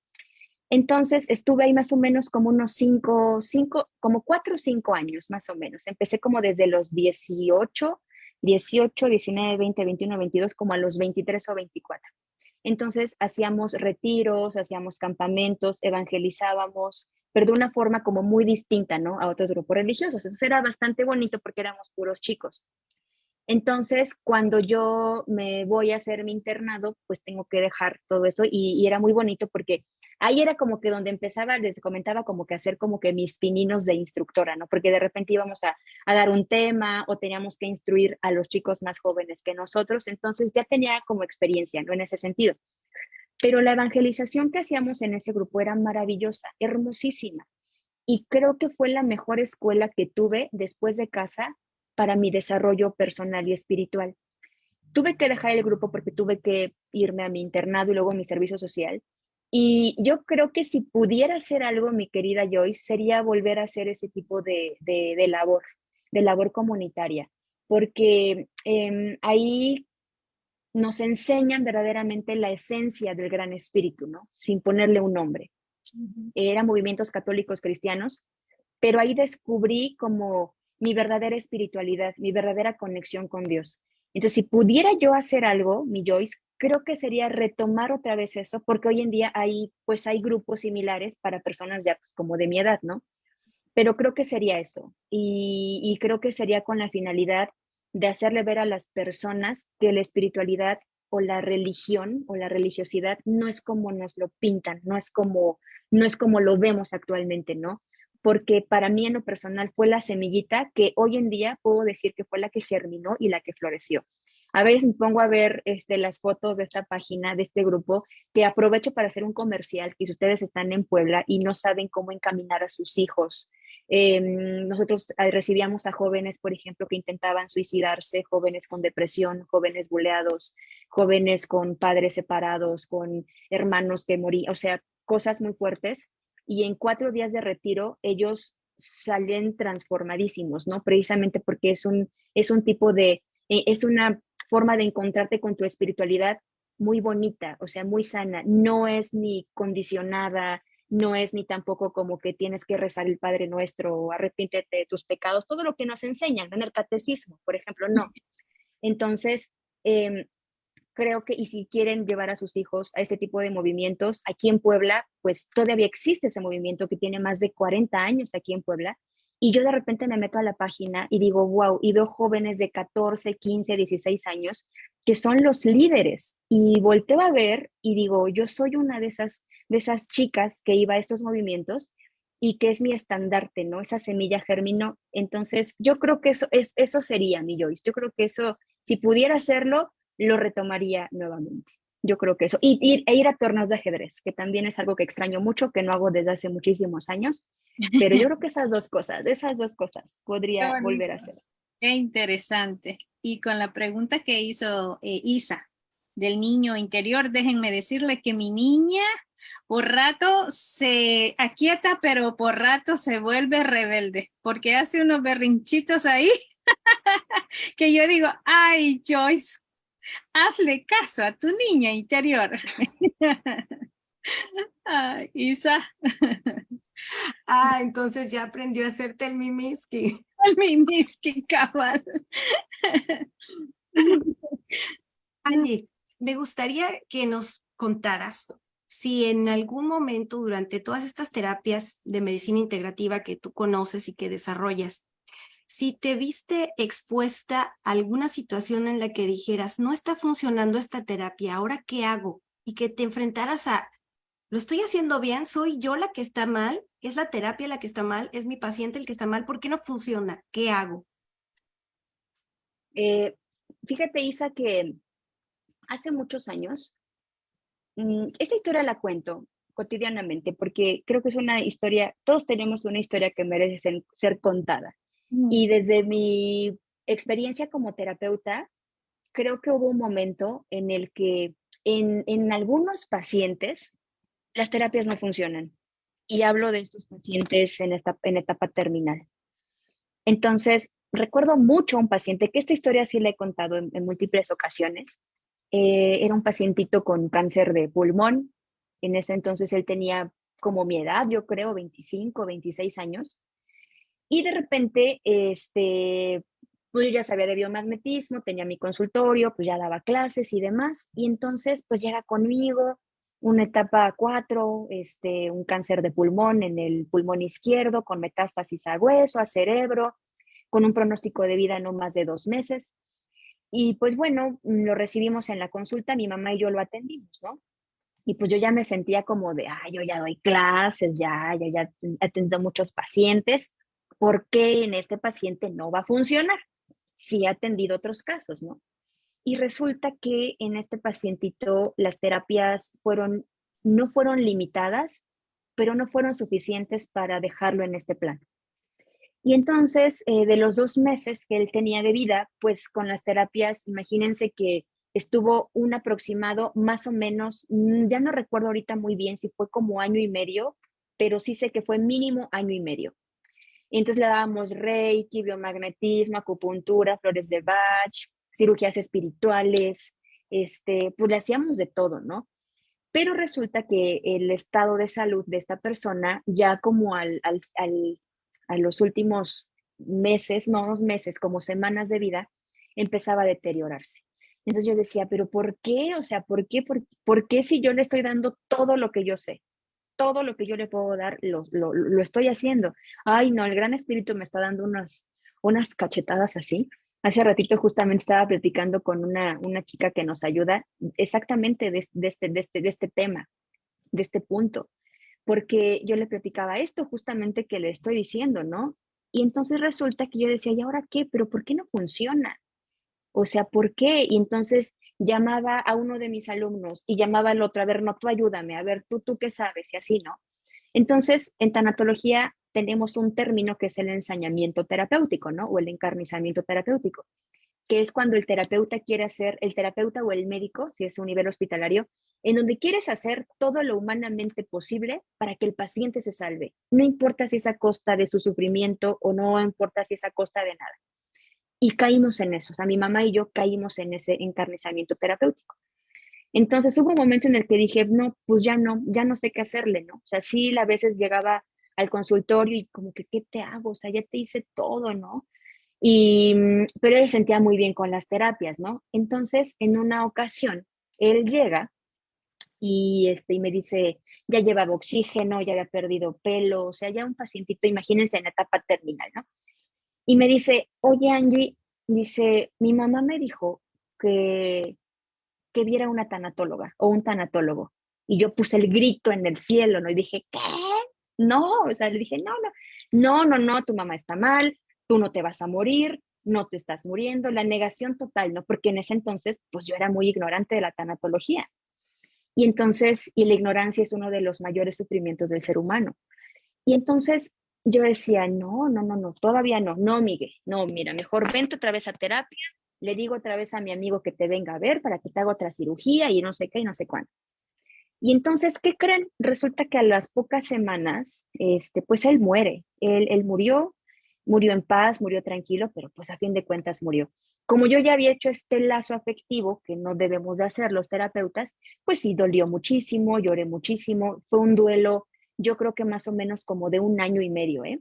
Entonces estuve ahí más o menos como unos cinco, cinco, como cuatro o cinco años más o menos. Empecé como desde los 18, 18, 19, 20, 21, 22, como a los 23 o 24. Entonces hacíamos retiros, hacíamos campamentos, evangelizábamos, pero de una forma como muy distinta, ¿no? A otros grupos religiosos. Eso era bastante bonito porque éramos puros chicos. Entonces, cuando yo me voy a hacer mi internado, pues tengo que dejar todo eso y, y era muy bonito porque ahí era como que donde empezaba, les comentaba como que hacer como que mis pininos de instructora, ¿no? Porque de repente íbamos a, dar un tema o teníamos que instruir a los chicos más jóvenes que nosotros, entonces ya tenía como experiencia, ¿no? En ese sentido. Pero la evangelización que hacíamos en ese grupo era maravillosa, hermosísima. Y creo que fue la mejor escuela que tuve después de casa para mi desarrollo personal y espiritual. Tuve que dejar el grupo porque tuve que irme a mi internado y luego a mi servicio social, y yo creo que si pudiera hacer algo, mi querida Joyce, sería volver a hacer ese tipo de, de, labor, de labor comunitaria, porque em, ahí nos enseñan verdaderamente la esencia del gran espíritu, ¿no? Sin ponerle un nombre. Eran movimientos católicos cristianos, pero ahí descubrí como mi verdadera espiritualidad, mi verdadera conexión con Dios. Entonces, si pudiera yo hacer algo, mi Joyce, creo que sería retomar otra vez eso, porque hoy en día hay, pues hay grupos similares para personas ya como de mi edad, ¿no? Pero creo que sería eso. Y, y creo que sería con la finalidad de hacerle ver a las personas que la espiritualidad o la religión o la religiosidad no es como nos lo pintan, no es como, no es como lo vemos actualmente, ¿no? Porque para mí en lo personal fue la semillita que hoy en día puedo decir que fue la que germinó y la que floreció. A veces me pongo a ver este, las fotos de esta página, de este grupo, que aprovecho para hacer un comercial, que si ustedes están en Puebla y no saben cómo encaminar a sus hijos Em, nosotros eh, recibíamos a jóvenes, por ejemplo, que intentaban suicidarse, jóvenes con depresión, jóvenes buleados, jóvenes con padres separados, con hermanos que morían, o sea, cosas muy fuertes. Y en cuatro días de retiro, ellos salen transformadísimos, ¿no? Precisamente porque es un, es un tipo de, e, es una forma de encontrarte con tu espiritualidad muy bonita, o sea, muy sana, no es ni condicionada, no es ni tampoco como que tienes que rezar el Padre Nuestro o arrepiéntete de tus pecados, todo lo que nos enseñan en el catecismo, por ejemplo, no. Entonces, em, creo que, y si quieren llevar a sus hijos a este tipo de movimientos, aquí en Puebla, pues todavía existe ese movimiento que tiene más de 40 años aquí en Puebla, y yo de repente me meto a la página y digo, wow, y veo jóvenes de 14, 15, 16 años que son los líderes. Y volteo a ver y digo, yo soy una de esas de esas chicas que iba a estos movimientos y que es mi estandarte, ¿no? Esa semilla germinó. Entonces, yo creo que eso, es, eso sería mi Joyce. Yo creo que eso, si pudiera hacerlo, lo retomaría nuevamente. Yo creo que eso. Y, e ir a torneos de ajedrez, que también es algo que extraño mucho, que no hago desde hace muchísimos años. Pero yo creo que esas dos cosas, esas dos cosas podría volver a hacer. Qué interesante. Y con la pregunta que hizo eh, Isa del niño interior, déjenme decirle que mi niña por rato se aquieta, pero por rato se vuelve rebelde, porque hace unos berrinchitos ahí que yo digo, ay Joyce, hazle caso a tu niña interior. Isa. Ah, entonces ya aprendió a hacerte el mimiski. El mimiski, cabal. Angie, me gustaría que nos contaras si en algún momento durante todas estas terapias de medicina integrativa que tú conoces y que desarrollas, si te viste expuesta a alguna situación en la que dijeras, no está funcionando esta terapia, ¿ahora qué hago? Y que te enfrentaras a, ¿lo estoy haciendo bien? ¿Soy yo la que está mal? ¿Es la terapia la que está mal? ¿Es mi paciente el que está mal? ¿Por qué no funciona? ¿Qué hago? Eh, fíjate, Isa, que hace muchos años Mm, esta historia la cuento cotidianamente porque creo que es una historia, todos tenemos una historia que merece ser, contada. Y desde mi experiencia como terapeuta, creo que hubo un momento en el que en, en algunos pacientes las terapias no funcionan. Y hablo de estos pacientes en, esta, en etapa terminal. Entonces, recuerdo mucho a un paciente, que esta historia sí la he contado en múltiples ocasiones, eh, era un pacientito con cáncer de pulmón. En ese entonces él tenía como mi edad, yo creo, 25, 26 años. Y de repente, este, pues yo ya sabía de biomagnetismo, tenía mi consultorio, pues ya daba clases y demás. Y entonces, pues llega conmigo una etapa 4, este, un cáncer de pulmón en el pulmón izquierdo con metástasis a hueso, a cerebro, con un pronóstico de vida no más de dos meses. Y pues bueno, lo recibimos en la consulta, mi mamá y yo lo atendimos, ¿no? Y pues yo ya me sentía como de, ah, yo ya doy clases, ya, ya, ya atiendo muchos pacientes, ¿por qué en este paciente no va a funcionar? Sí he atendido otros casos, ¿no? Y resulta que en este pacientito las terapias no fueron limitadas, pero no fueron suficientes para dejarlo en este plan. Y entonces, eh, de los dos meses que él tenía de vida, pues con las terapias, imagínense que estuvo un aproximado más o menos, mm, ya no recuerdo ahorita muy bien si fue como año y medio, pero sí sé que fue mínimo año y medio. Entonces le dábamos reiki, biomagnetismo, acupuntura, flores de Bach, cirugías espirituales, este, pues le hacíamos de todo, ¿no? Pero resulta que el estado de salud de esta persona, ya como al, al a los últimos meses, no unos meses, como semanas de vida, empezaba a deteriorarse. Entonces yo decía, pero ¿por qué? O sea, ¿por qué? ¿Por, qué si yo le estoy dando todo lo que yo sé? Todo lo que yo le puedo dar, lo, lo, estoy haciendo. Ay, no, el Gran Espíritu me está dando unas, unas cachetadas así. Hace ratito justamente estaba platicando con una, una chica que nos ayuda exactamente de, de, este, de, este, de este tema, de este punto, porque yo le platicaba esto justamente que le estoy diciendo, ¿no? Y entonces resulta que yo decía, ¿y ahora qué? ¿Pero por qué no funciona? O sea, ¿por qué? Y entonces llamaba a uno de mis alumnos y llamaba al otro, a ver, no, tú ayúdame, a ver, tú, tú qué sabes, y así, ¿no? Entonces, en tanatología tenemos un término que es el ensañamiento terapéutico, ¿no? O el encarnizamiento terapéutico, que es cuando el terapeuta quiere hacer, el terapeuta o el médico, si es un nivel hospitalario, en donde quieres hacer todo lo humanamente posible para que el paciente se salve. No importa si es a costa de su sufrimiento o no importa si es a costa de nada. Y caímos en eso, o sea, mi mamá y yo caímos en ese encarnizamiento terapéutico. Entonces hubo un momento en el que dije, no, pues ya no, ya no sé qué hacerle, ¿no? O sea, sí, a veces llegaba al consultorio y como que, ¿qué te hago? O sea, ya te hice todo, ¿no? Y, mm, pero él se sentía muy bien con las terapias, ¿no? Entonces, en una ocasión, él llega y, este, y me dice, ya llevaba oxígeno, ya había perdido pelo, o sea, ya un pacientito, imagínense en etapa terminal, ¿no? Y me dice, oye Angie, dice, mi mamá me dijo que, que viera una tanatóloga o un tanatólogo. Y yo puse el grito en el cielo, ¿no? Y dije, ¿qué? No, o sea, le dije, no, no, no, no, no, tu mamá está mal, tú no te vas a morir, no te estás muriendo, la negación total, ¿no? Porque en ese entonces, pues yo era muy ignorante de la tanatología. Y entonces, y la ignorancia es uno de los mayores sufrimientos del ser humano. Y entonces yo decía, no, no, no, no, todavía no, no, Miguel, no, mira, mejor vente otra vez a terapia, le digo otra vez a mi amigo que te venga a ver para que te haga otra cirugía y no sé qué y no sé cuándo. Y entonces, ¿qué creen? Resulta que a las pocas semanas, este, pues él muere, él, él murió, murió en paz, murió tranquilo, pero pues a fin de cuentas murió. Como yo ya había hecho este lazo afectivo, que no debemos de hacer los terapeutas, pues sí, dolió muchísimo, lloré muchísimo, fue un duelo yo creo que más o menos como de un año y medio, ¿eh?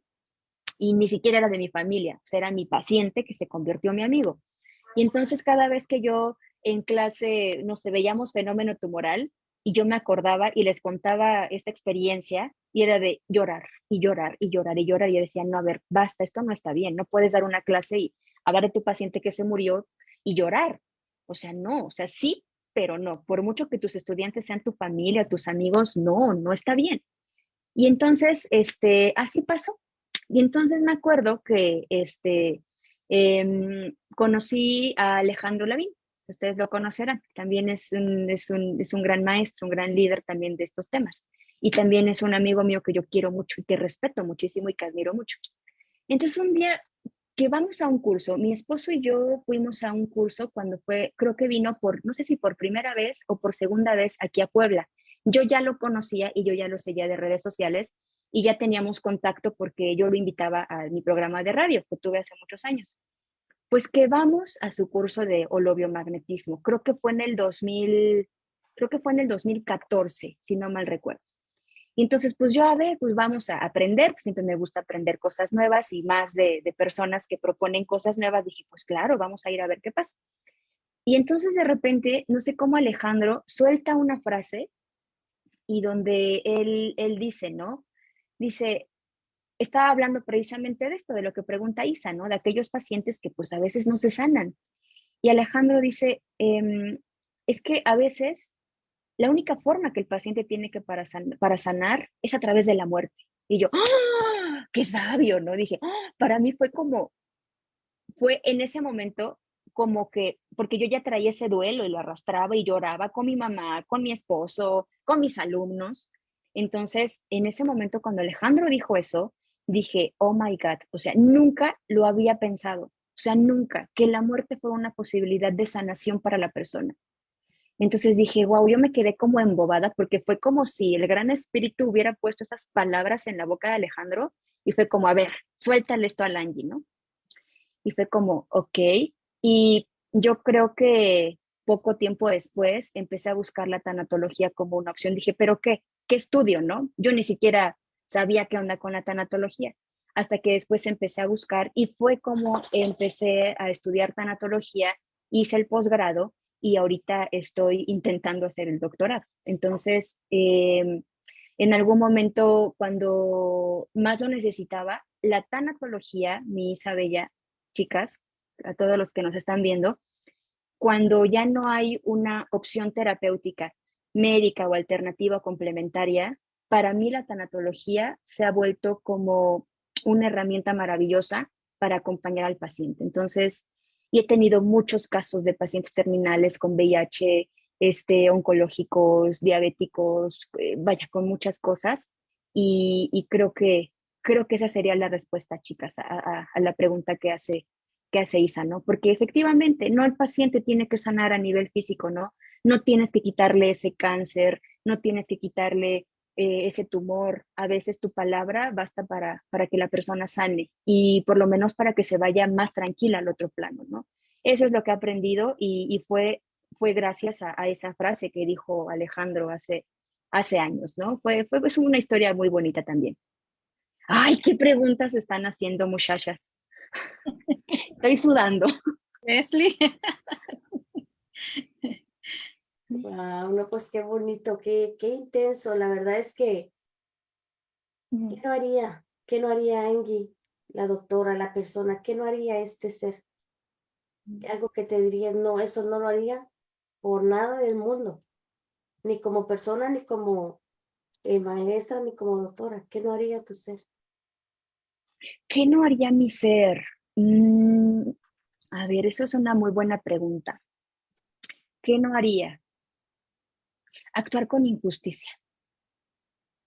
Y ni siquiera era de mi familia, o sea, era mi paciente que se convirtió en mi amigo. Y entonces cada vez que yo en clase, no sé, veíamos fenómeno tumoral y yo me acordaba y les contaba esta experiencia y era de llorar y llorar y llorar y llorar y yo decía, no, a ver, basta, esto no está bien, no puedes dar una clase y hablar de tu paciente que se murió y llorar. O sea, no, o sea, sí, pero no, por mucho que tus estudiantes sean tu familia, tus amigos, no, no está bien. Y entonces, este, así pasó. Y entonces me acuerdo que este, em, conocí a Alejandro Lavín, ustedes lo conocerán, también es un, es, un, es un gran maestro, un gran líder también de estos temas. Y también es un amigo mío que yo quiero mucho y que respeto muchísimo y que admiro mucho. Entonces un día que vamos a un curso, mi esposo y yo fuimos a un curso cuando fue, creo que vino por, no sé si por primera vez o por segunda vez aquí a Puebla yo ya lo conocía y yo ya lo seguía de redes sociales y ya teníamos contacto porque yo lo invitaba a mi programa de radio que tuve hace muchos años. Pues que vamos a su curso de holobiomagnetismo. Creo que fue en el 2000, creo que fue en el 2014, si no mal recuerdo. Y entonces, pues yo a ver, pues vamos a aprender, siempre me gusta aprender cosas nuevas y más de, de personas que proponen cosas nuevas. Dije, pues claro, vamos a ir a ver qué pasa. Y entonces de repente, no sé cómo Alejandro suelta una frase y donde él, él dice, ¿no? Dice, estaba hablando precisamente de esto, de lo que pregunta Isa, ¿no? De aquellos pacientes que pues a veces no se sanan. Y Alejandro dice, em, es que a veces la única forma que el paciente tiene que para, para sanar es a través de la muerte. Y yo, ¡ah! ¡Qué sabio! ¿No? Dije, ¡ah! para mí fue como, fue en ese momento como que, porque yo ya traía ese duelo y lo arrastraba y lloraba con mi mamá, con mi esposo, con mis alumnos. Entonces, en ese momento cuando Alejandro dijo eso, dije, oh my God, o sea, nunca lo había pensado, o sea, nunca, que la muerte fue una posibilidad de sanación para la persona. Entonces dije, wow, yo me quedé como embobada porque fue como si el gran espíritu hubiera puesto esas palabras en la boca de Alejandro y fue como, a ver, suéltale esto a Angie, ¿no? Y fue como, ok, y yo creo que poco tiempo después empecé a buscar la tanatología como una opción. Dije, pero ¿qué? ¿Qué estudio, no? Yo ni siquiera sabía qué onda con la tanatología. hasta que después empecé a buscar y fue como empecé a estudiar tanatología, hice el posgrado y ahorita estoy intentando hacer el doctorado. Entonces, em, en algún momento cuando más lo necesitaba, la tanatología, mi Isa Bella, chicas, a todos los que nos están viendo, cuando ya no hay una opción terapéutica médica o alternativa complementaria, para mí la tanatología se ha vuelto como una herramienta maravillosa para acompañar al paciente. Entonces, y he tenido muchos casos de pacientes terminales con VIH, este, oncológicos, diabéticos, eh, vaya, con muchas cosas. Y, creo, que, creo que esa sería la respuesta, chicas, a, la pregunta que hace, que hace Isa, ¿no? Porque efectivamente, no el paciente tiene que sanar a nivel físico, ¿no? No tienes que quitarle ese cáncer, no tienes que quitarle eh, ese tumor, a veces tu palabra basta para, para que la persona sane y por lo menos para que se vaya más tranquila al otro plano, ¿no? Eso es lo que he aprendido y, fue, fue gracias a, esa frase que dijo Alejandro hace, hace años, ¿no? Fue, fue pues, una historia muy bonita también. Ay, qué preguntas están haciendo, muchachas. Estoy sudando. Leslie. Wow, no, pues qué bonito, qué, qué intenso. La verdad es que, ¿qué no haría? ¿Qué no haría Angie, la doctora, la persona? ¿Qué no haría este ser? Algo que te diría, no, eso no lo haría por nada del mundo. Ni como persona, ni como eh, maestra, ni como doctora. ¿Qué no haría tu ser? ¿Qué no haría mi ser? Mm, a ver, eso es una muy buena pregunta. ¿Qué no haría? actuar con injusticia.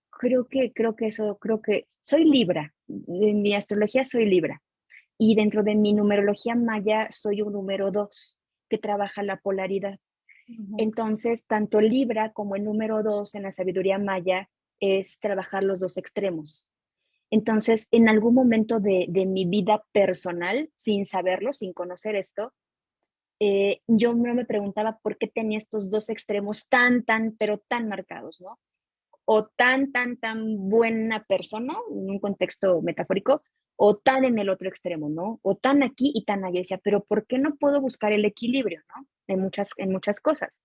Creo que, creo que eso, creo que soy Libra, en mi astrología soy Libra y dentro de mi numerología maya soy un número dos que trabaja la polaridad. Entonces, tanto Libra como el número dos en la sabiduría maya es trabajar los dos extremos. Entonces, en algún momento de, mi vida personal, sin saberlo, sin conocer esto, eh, yo me preguntaba por qué tenía estos dos extremos tan, tan, pero tan marcados, ¿no? O tan, tan, tan buena persona, en un contexto metafórico, o tan en el otro extremo, ¿no? O tan aquí y tan allá. Pero ¿por qué no puedo buscar el equilibrio, ¿no? En muchas, en muchas cosas.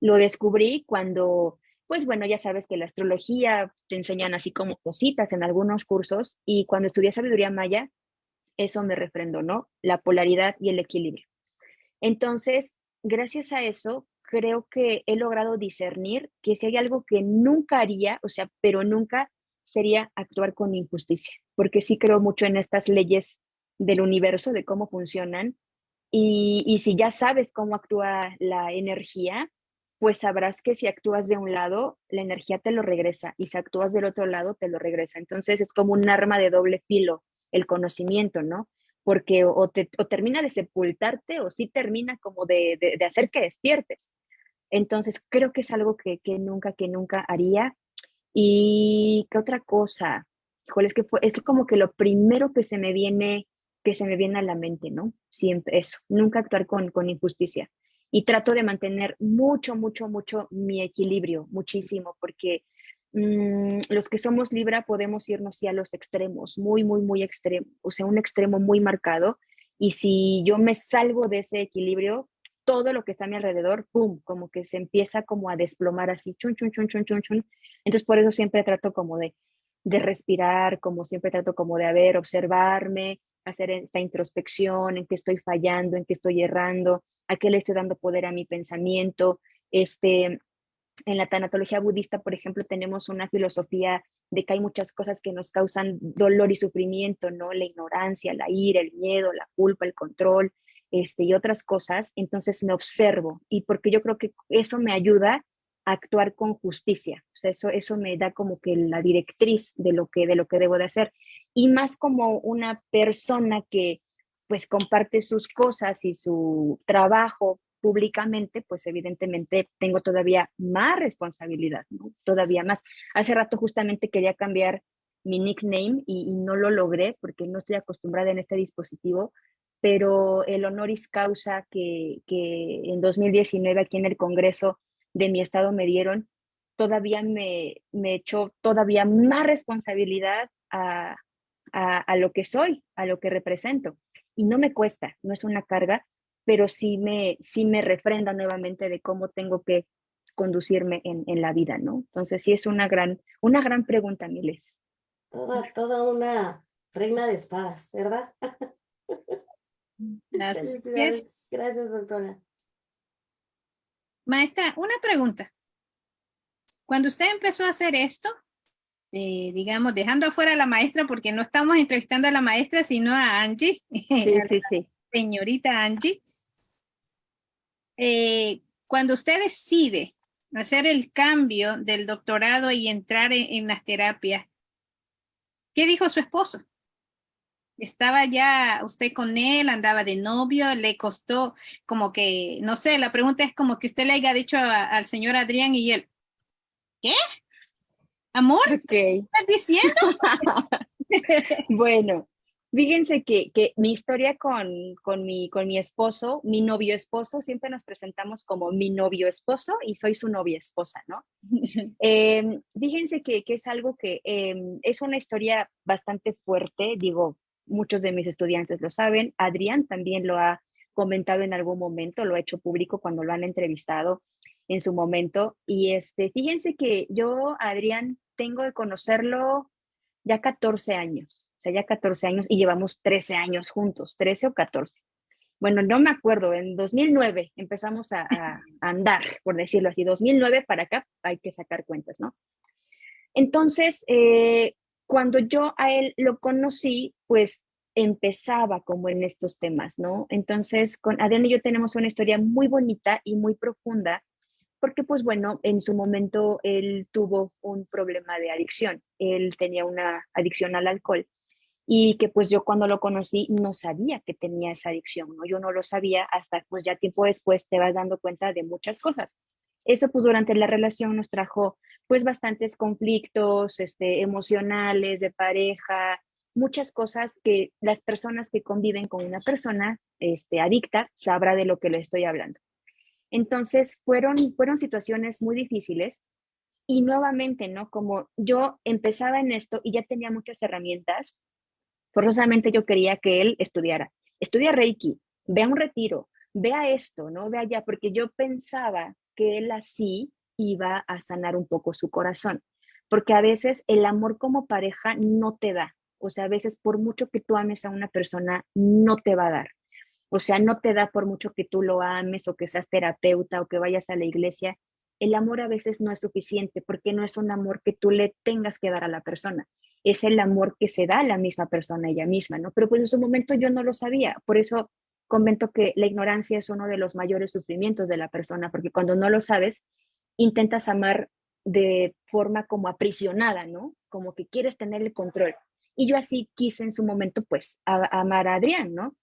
Lo descubrí cuando, pues bueno, ya sabes que la astrología te enseñan así como cositas en algunos cursos y cuando estudié sabiduría maya, eso me refrendó, ¿no? La polaridad y el equilibrio. Entonces, gracias a eso, creo que he logrado discernir que si hay algo que nunca haría, o sea, pero nunca sería actuar con injusticia, porque sí creo mucho en estas leyes del universo, de cómo funcionan, y, si ya sabes cómo actúa la energía, pues sabrás que si actúas de un lado, la energía te lo regresa, y si actúas del otro lado, te lo regresa. Entonces es como un arma de doble filo, el conocimiento, ¿no? porque o, te, termina de sepultarte o sí termina como de, hacer que despiertes. Entonces, creo que es algo que, nunca, que nunca haría. ¿Y qué otra cosa? Híjole, es que fue, es como que lo primero que se me viene, que se me viene a la mente, ¿no? Siempre eso, nunca actuar con injusticia. Y trato de mantener mucho, mucho, mucho mi equilibrio, muchísimo, porque Mm, los que somos Libra podemos irnos ya a los extremos, muy, muy, muy extremo, o sea, un extremo muy marcado. Y si yo me salgo de ese equilibrio, todo lo que está a mi alrededor, ¡pum!, como que se empieza como a desplomar así, chun, chun, chun, chun, chun, chun. Entonces, por eso siempre trato como de, de respirar, como siempre trato como de, haber observarme, hacer esta introspección, en qué estoy fallando, en qué estoy errando, a qué le estoy dando poder a mi pensamiento, este, en la tanatología budista, por ejemplo, tenemos una filosofía de que hay muchas cosas que nos causan dolor y sufrimiento, ¿no? La ignorancia, la ira, el miedo, la culpa, el control, este, y otras cosas. Entonces me observo y porque yo creo que eso me ayuda a actuar con justicia. O sea, eso, eso me da como que la directriz de lo que, de lo que debo de hacer. Y más como una persona que pues comparte sus cosas y su trabajo públicamente, pues evidentemente tengo todavía más responsabilidad. Todavía más. Hace rato justamente quería cambiar mi nickname y, no lo logré porque no estoy acostumbrada en este dispositivo, pero el honoris causa que, que en 2019 aquí en el Congreso de mi estado me dieron, todavía me, me echó todavía más responsabilidad a, a, lo que soy, a lo que represento. Y no me cuesta, no es una carga, pero sí me, sí me refrenda nuevamente de cómo tengo que conducirme en, en, la vida, ¿no? Entonces sí es una gran, una gran pregunta, Miles. Toda, toda una reina de espadas, ¿verdad? Gracias. Gracias, doctora. Maestra, una pregunta. Cuando usted empezó a hacer esto, eh, digamos, dejando afuera a la maestra, porque no estamos entrevistando a la maestra, sino a Angie, sí, sí, sí. señorita Angie. Eh, cuando usted decide hacer el cambio del doctorado y entrar en las terapias, ¿qué dijo su esposo? ¿Estaba ya usted con él, andaba de novio, le costó como que, no sé, la pregunta es como que usted le haya dicho al señor Adrián y él, ¿qué? ¿Amor? ¿Qué estás diciendo? bueno, fíjense que, que, mi historia con, con, mi, con mi esposo, mi novio esposo, siempre nos presentamos como mi novio esposo y soy su novia esposa, ¿no? Em, fíjense que, que, es algo que em, es una historia bastante fuerte, digo, muchos de mis estudiantes lo saben, Adrián también lo ha comentado en algún momento, lo ha hecho público cuando lo han entrevistado en su momento. Y este, fíjense que yo, Adrián, tengo de conocerlo ya 14 años, o sea, ya 14 años y llevamos 13 años juntos, 13 o 14. Bueno, no me acuerdo, en 2009 empezamos a, andar, por decirlo así, 2009 para acá hay que sacar cuentas, ¿no? Entonces, eh, cuando yo a él lo conocí, pues empezaba como en estos temas, ¿no? Entonces, con Adrián y yo tenemos una historia muy bonita y muy profunda, porque pues bueno, en su momento él tuvo un problema de adicción, él tenía una adicción al alcohol y que pues yo cuando lo conocí no sabía que tenía esa adicción, ¿no? Yo no lo sabía hasta pues ya tiempo después te vas dando cuenta de muchas cosas. Eso pues durante la relación nos trajo pues bastantes conflictos este, emocionales, de pareja, muchas cosas que las personas que conviven con una persona este, adicta sabrá de lo que le estoy hablando. Entonces fueron, fueron situaciones muy difíciles y nuevamente, ¿no? Como yo empezaba en esto y ya tenía muchas herramientas, forzosamente yo quería que él estudiara. Estudia Reiki, vea un retiro, vea esto, ¿no? Vea allá, porque yo pensaba que él así iba a sanar un poco su corazón, porque a veces el amor como pareja no te da, o sea, a veces por mucho que tú ames a una persona, no te va a dar. O sea, no te da por mucho que tú lo ames o que seas terapeuta o que vayas a la iglesia. El amor a veces no es suficiente porque no es un amor que tú le tengas que dar a la persona. Es el amor que se da a la misma persona ella misma, ¿no? Pero pues en su momento yo no lo sabía. Por eso comento que la ignorancia es uno de los mayores sufrimientos de la persona, porque cuando no lo sabes, intentas amar de forma como aprisionada, ¿no? Como que quieres tener el control. Y yo así quise en su momento, pues, amar a Adrián, ¿no?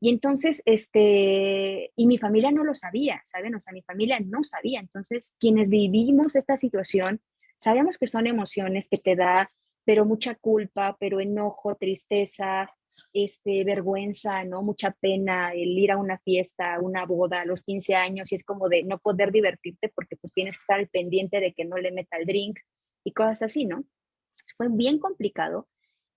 Y entonces, este, y mi familia no lo sabía, ¿saben? O sea, mi familia no sabía. Entonces, quienes vivimos esta situación, sabemos que son emociones que te da, pero mucha culpa, pero enojo, tristeza, este, vergüenza, ¿no? Mucha pena el ir a una fiesta, una boda a los 15 años y es como de no poder divertirte porque pues tienes que estar al pendiente de que no le meta el drink y cosas así, ¿no? Fue bien complicado.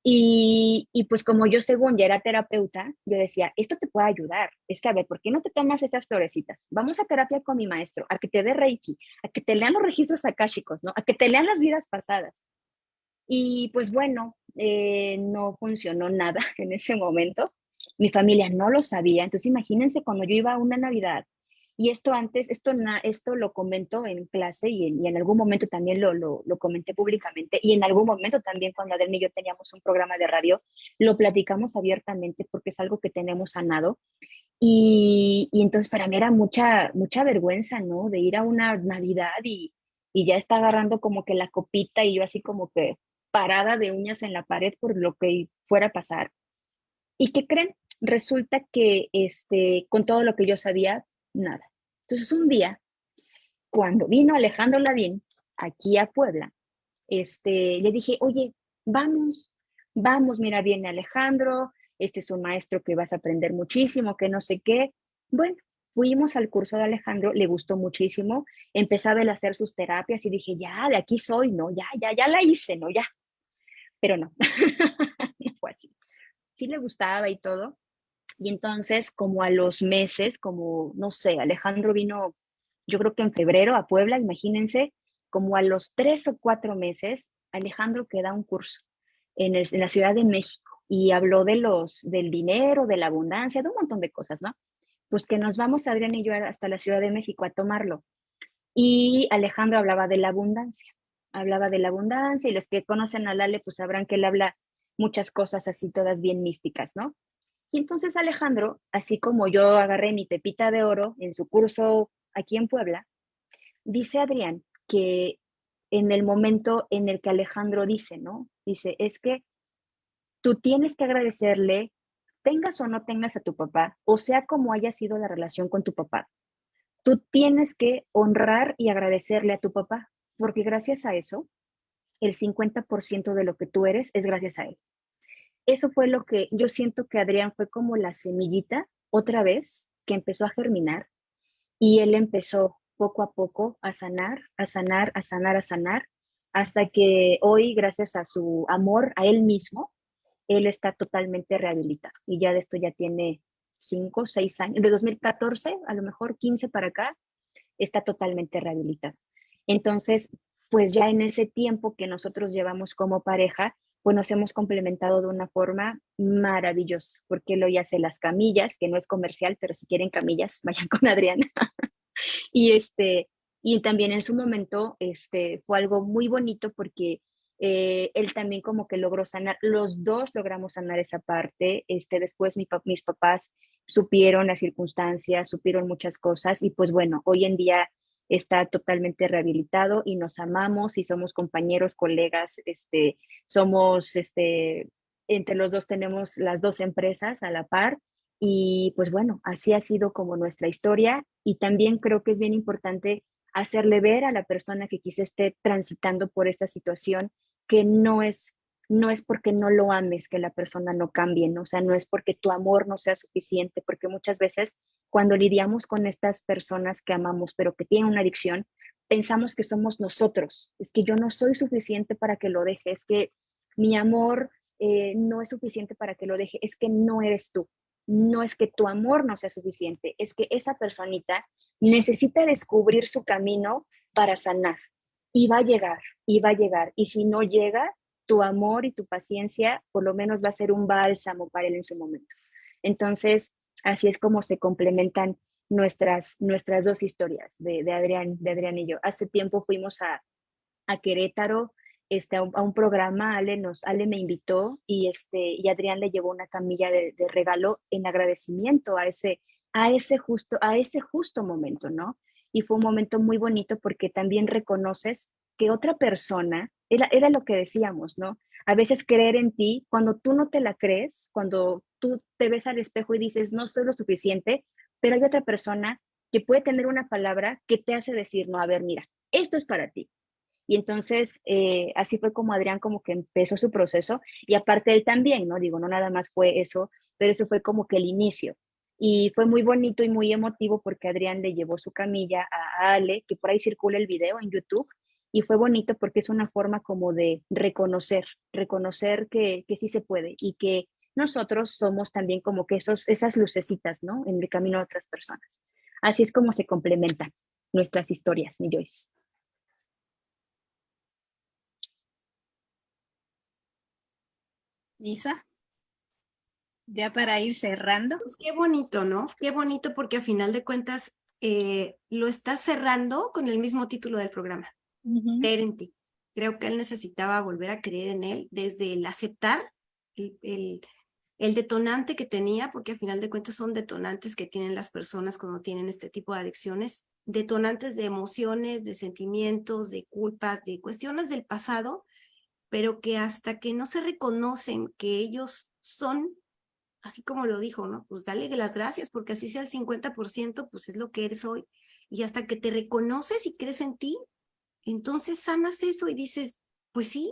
Y, y, pues como yo según ya era terapeuta, yo decía, esto te puede ayudar. Es que, a ver, ¿por qué no te tomas estas florecitas? Vamos a terapia con mi maestro, a que te dé Reiki, a que te lean los registros akáshicos, ¿no? A que te lean las vidas pasadas. Y pues bueno, eh, no funcionó nada en ese momento. Mi familia no lo sabía. Entonces imagínense cuando yo iba a una Navidad y esto antes, esto, esto lo comento en clase y en, algún momento también lo, lo, comenté públicamente y en algún momento también cuando Adel y yo teníamos un programa de radio, lo platicamos abiertamente porque es algo que tenemos sanado. Y, y entonces para mí era mucha, mucha vergüenza, ¿no? De ir a una Navidad y, y ya está agarrando como que la copita y yo así como que, parada de uñas en la pared por lo que fuera a pasar. ¿Y qué creen? Resulta que este, con todo lo que yo sabía, nada. Entonces un día, cuando vino Alejandro Ladín aquí a Puebla, este, le dije, oye, vamos, vamos, mira, viene Alejandro, este es un maestro que vas a aprender muchísimo, que no sé qué. Bueno, fuimos al curso de Alejandro, le gustó muchísimo, empezaba a hacer sus terapias y dije, ya, de aquí soy, ¿no? Ya, ya, ya la hice, ¿no? Ya, pero no, fue sí le gustaba y todo. Y entonces, como a los meses, como, no sé, Alejandro vino, yo creo que en febrero a Puebla, imagínense, como a los tres o cuatro meses, Alejandro queda un curso en, en la Ciudad de México y habló de los, del dinero, de la abundancia, de un montón de cosas, ¿no? Pues que nos vamos, Adrián y yo, hasta la Ciudad de México a tomarlo. Y Alejandro hablaba de la abundancia, hablaba de la abundancia y los que conocen a Lale, pues sabrán que él habla muchas cosas así, todas bien místicas, ¿no? Y entonces Alejandro, así como yo agarré mi pepita de oro en su curso aquí en Puebla, dice Adrián que en el momento en el que Alejandro dice, ¿no? Dice, es que tú tienes que agradecerle, tengas o no tengas a tu papá, o sea como haya sido la relación con tu papá. Tú tienes que honrar y agradecerle a tu papá, porque gracias a eso, el 50% de lo que tú eres es gracias a él. Eso fue lo que yo siento que Adrián fue como la semillita otra vez que empezó a germinar y él empezó poco a poco a sanar, a sanar, a sanar, a sanar, hasta que hoy, gracias a su amor a él mismo, él está totalmente rehabilitado y ya de esto ya tiene cinco, seis años, de 2014, a lo mejor 15 para acá, está totalmente rehabilitado. Entonces, pues ya en ese tiempo que nosotros llevamos como pareja, pues nos hemos complementado de una forma maravillosa, porque él hoy hace las camillas, que no es comercial, pero si quieren camillas, vayan con Adriana. y este, y también en su momento este, fue algo muy bonito porque eh, él también como que logró sanar, los dos logramos sanar esa parte, este, después mis papás supieron las circunstancias, supieron muchas cosas y pues bueno, hoy en día está totalmente rehabilitado y nos amamos y somos compañeros, colegas, este, somos, este, entre los dos tenemos las dos empresas a la par y pues bueno, así ha sido como nuestra historia y también creo que es bien importante hacerle ver a la persona que quizá esté transitando por esta situación que no es no es porque no lo ames que la persona no cambie, ¿no? o sea, no es porque tu amor no sea suficiente, porque muchas veces cuando lidiamos con estas personas que amamos, pero que tienen una adicción, pensamos que somos nosotros, es que yo no soy suficiente para que lo deje, es que mi amor eh, no es suficiente para que lo deje, es que no eres tú, no es que tu amor no sea suficiente, es que esa personita necesita descubrir su camino para sanar y va a llegar, y va a llegar. Y si no llega, tu amor y tu paciencia por lo menos va a ser un bálsamo para él en su momento. Entonces, así es como se complementan nuestras, nuestras dos historias de, Adrián, de Adrián y yo. Hace tiempo fuimos a, a Querétaro este, a, un, programa, Ale, nos, Ale me invitó y, este, y Adrián le llevó una camilla de, regalo en agradecimiento a ese, a, ese justo, a ese justo momento, ¿no? Y fue un momento muy bonito porque también reconoces que otra persona, era, era lo que decíamos, ¿no? A veces creer en ti, cuando tú no te la crees, cuando tú te ves al espejo y dices, no soy lo suficiente, pero hay otra persona que puede tener una palabra que te hace decir, no, a ver, mira, esto es para ti, y entonces, eh, así fue como Adrián como que empezó su proceso y aparte él también, ¿no? Digo, no nada más fue eso, pero eso fue como que el inicio. Y fue muy bonito y muy emotivo porque Adrián le llevó su camilla a Ale, que por ahí circula el video en YouTube, y fue bonito porque es una forma como de reconocer, reconocer que, que sí se puede y que nosotros somos también como que esos, esas lucecitas, ¿no? En el camino de otras personas. Así es como se complementan nuestras historias, mi Joyce. Lisa, ya para ir cerrando. Pues qué bonito, ¿no? Qué bonito porque a final de cuentas eh, lo está cerrando con el mismo título del programa, Creer en ti. Creo que él necesitaba volver a creer en él desde el aceptar el, el, detonante que tenía, porque a final de cuentas son detonantes que tienen las personas cuando tienen este tipo de adicciones, detonantes de emociones, de sentimientos, de culpas, de cuestiones del pasado pero que hasta que no se reconocen que ellos son, así como lo dijo, ¿no? Pues dale las gracias, porque así sea el 50%, pues es lo que eres hoy. Y hasta que te reconoces y crees en ti, entonces sanas eso y dices, pues sí,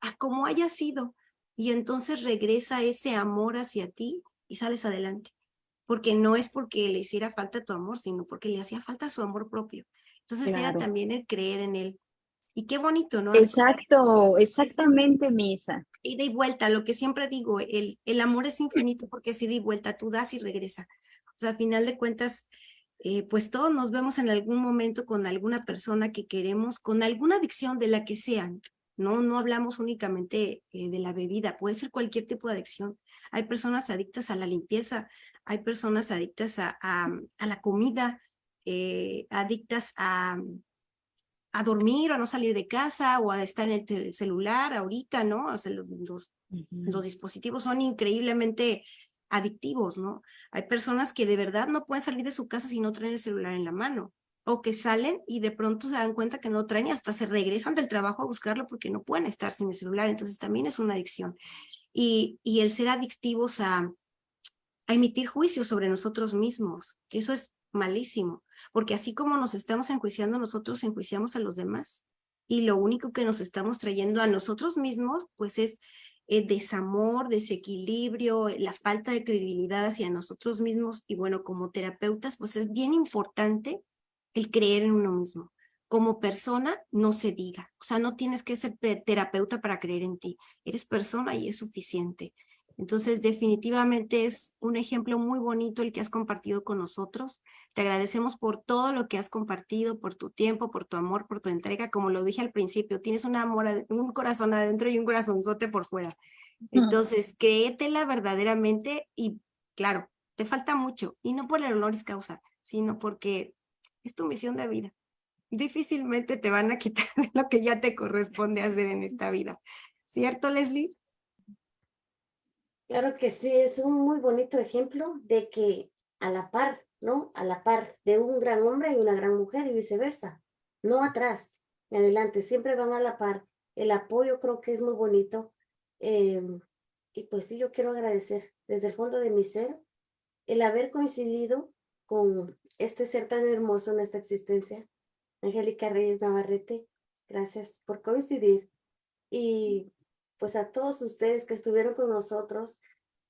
a como haya sido. Y entonces regresa ese amor hacia ti y sales adelante. Porque no es porque le hiciera falta tu amor, sino porque le hacía falta su amor propio. Entonces era también el creer en él. Y qué bonito, ¿no? Exacto, exactamente, Misa. Ida y vuelta, lo que siempre digo, el, el amor es infinito porque es ida y vuelta, tú das y regresa. O sea, al final de cuentas, eh, pues todos nos vemos en algún momento con alguna persona que queremos, con alguna adicción de la que sean. No, no hablamos únicamente eh, de la bebida, puede ser cualquier tipo de adicción. Hay personas adictas a la limpieza, hay personas adictas a, a, la comida, eh, adictas a, a dormir o a no salir de casa o a estar en el celular ahorita, ¿no? O sea, los, los, dispositivos son increíblemente adictivos, ¿no? Hay personas que de verdad no pueden salir de su casa si no traen el celular en la mano o que salen y de pronto se dan cuenta que no traen y hasta se regresan del trabajo a buscarlo porque no pueden estar sin el celular, entonces también es una adicción. Y, el ser adictivos a, a emitir juicios sobre nosotros mismos, que eso es malísimo, porque así como nos estamos enjuiciando nosotros, enjuiciamos a los demás. Y lo único que nos estamos trayendo a nosotros mismos, pues es eh, desamor, desequilibrio, la falta de credibilidad hacia nosotros mismos. Y bueno, como terapeutas, pues es bien importante el creer en uno mismo. Como persona, no se diga. O sea, no tienes que ser terapeuta para creer en ti. Eres persona y es suficiente. Entonces, definitivamente es un ejemplo muy bonito el que has compartido con nosotros. Te agradecemos por todo lo que has compartido, por tu tiempo, por tu amor, por tu entrega. Como lo dije al principio, tienes un amor, un corazón adentro y un corazonzote por fuera. Entonces, créetela verdaderamente y, claro, te falta mucho. Y no por el honoris causa, sino porque es tu misión de vida. Difícilmente te van a quitar lo que ya te corresponde hacer en esta vida. ¿Cierto, Leslie? Claro que sí, es un muy bonito ejemplo de que a la par, ¿no? A la par de un gran hombre y una gran mujer y viceversa. No atrás, ni adelante, siempre van a la par. El apoyo creo que es muy bonito. Em, y pues sí, yo quiero agradecer desde el fondo de mi ser el haber coincidido con este ser tan hermoso en esta existencia. Angélica Reyes Navarrete, gracias por coincidir. Y pues a todos ustedes que estuvieron con nosotros,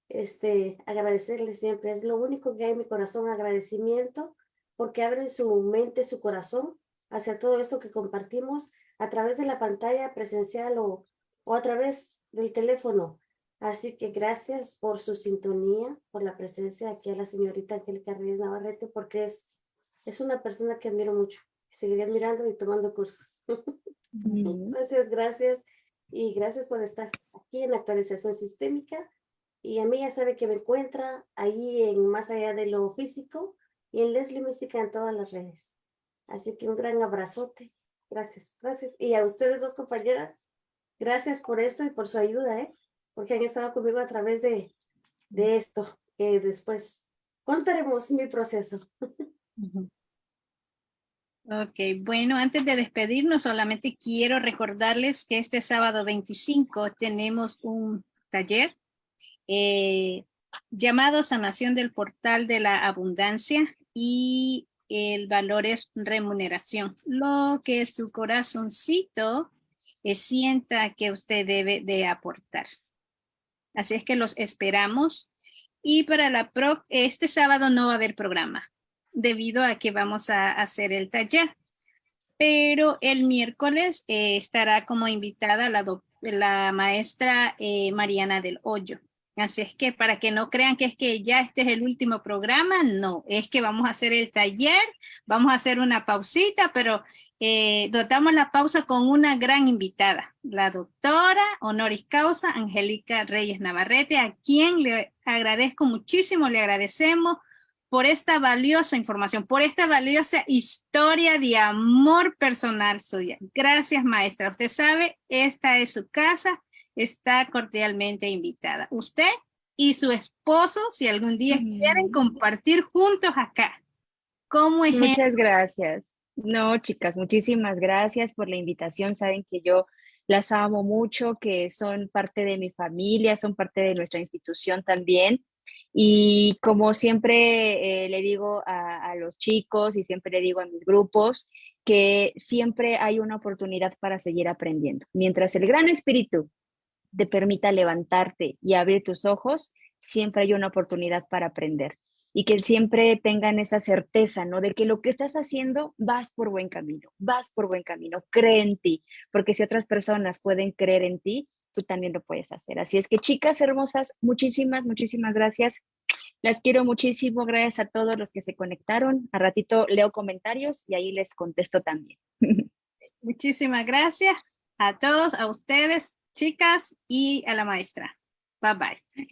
este, agradecerles siempre. Es lo único que hay en mi corazón, agradecimiento, porque abren su mente, su corazón hacia todo esto que compartimos a través de la pantalla presencial o, o a través del teléfono. Así que gracias por su sintonía, por la presencia aquí a la señorita Angélica Reyes Navarrete, porque es, es una persona que admiro mucho. Seguiré admirando y tomando cursos. Gracias, gracias. Y gracias por estar aquí en actualización sistémica. Y a mí ya sabe que me encuentra ahí en Más Allá de lo Físico y en Leslie Mística en todas las redes. Así que un gran abrazote. Gracias, gracias. Y a ustedes dos compañeras, gracias por esto y por su ayuda, ¿eh? porque han estado conmigo a través de, de esto, que después contaremos mi proceso. Ok, bueno, antes de despedirnos, solamente quiero recordarles que este sábado 25 tenemos un taller eh, llamado Sanación del Portal de la Abundancia y el valor es remuneración. Lo que su corazoncito eh, sienta que usted debe de aportar. Así es que los esperamos. Y para la pro, este sábado no va a haber programa debido a que vamos a hacer el taller. Pero el miércoles eh, estará como invitada la, la maestra eh, Mariana del Hoyo. Así es que para que no crean que es que ya este es el último programa, no, es que vamos a hacer el taller, vamos a hacer una pausita, pero eh, dotamos la pausa con una gran invitada, la doctora honoris causa Angélica Reyes Navarrete, a quien le agradezco muchísimo, le agradecemos por esta valiosa información, por esta valiosa historia de amor personal suya. Gracias, maestra. Usted sabe, esta es su casa, está cordialmente invitada. Usted y su esposo, si algún día quieren compartir juntos acá. ¿Cómo es? Muchas gracias. No, chicas, muchísimas gracias por la invitación. Saben que yo las amo mucho, que son parte de mi familia, son parte de nuestra institución también. Y como siempre eh, le digo a, los chicos y siempre le digo a mis grupos, que siempre hay una oportunidad para seguir aprendiendo. Mientras el gran espíritu te permita levantarte y abrir tus ojos, siempre hay una oportunidad para aprender. y que siempre tengan esa certeza, ¿no? De que lo que estás haciendo vas por buen camino, vas por buen camino, cree en ti, porque si otras personas pueden creer en ti, tú también lo puedes hacer. Así es que chicas hermosas, muchísimas, muchísimas gracias. Las quiero muchísimo, gracias a todos los que se conectaron. A ratito leo comentarios y ahí les contesto también. Muchísimas gracias a todos, a ustedes, chicas, y a la maestra. Bye bye.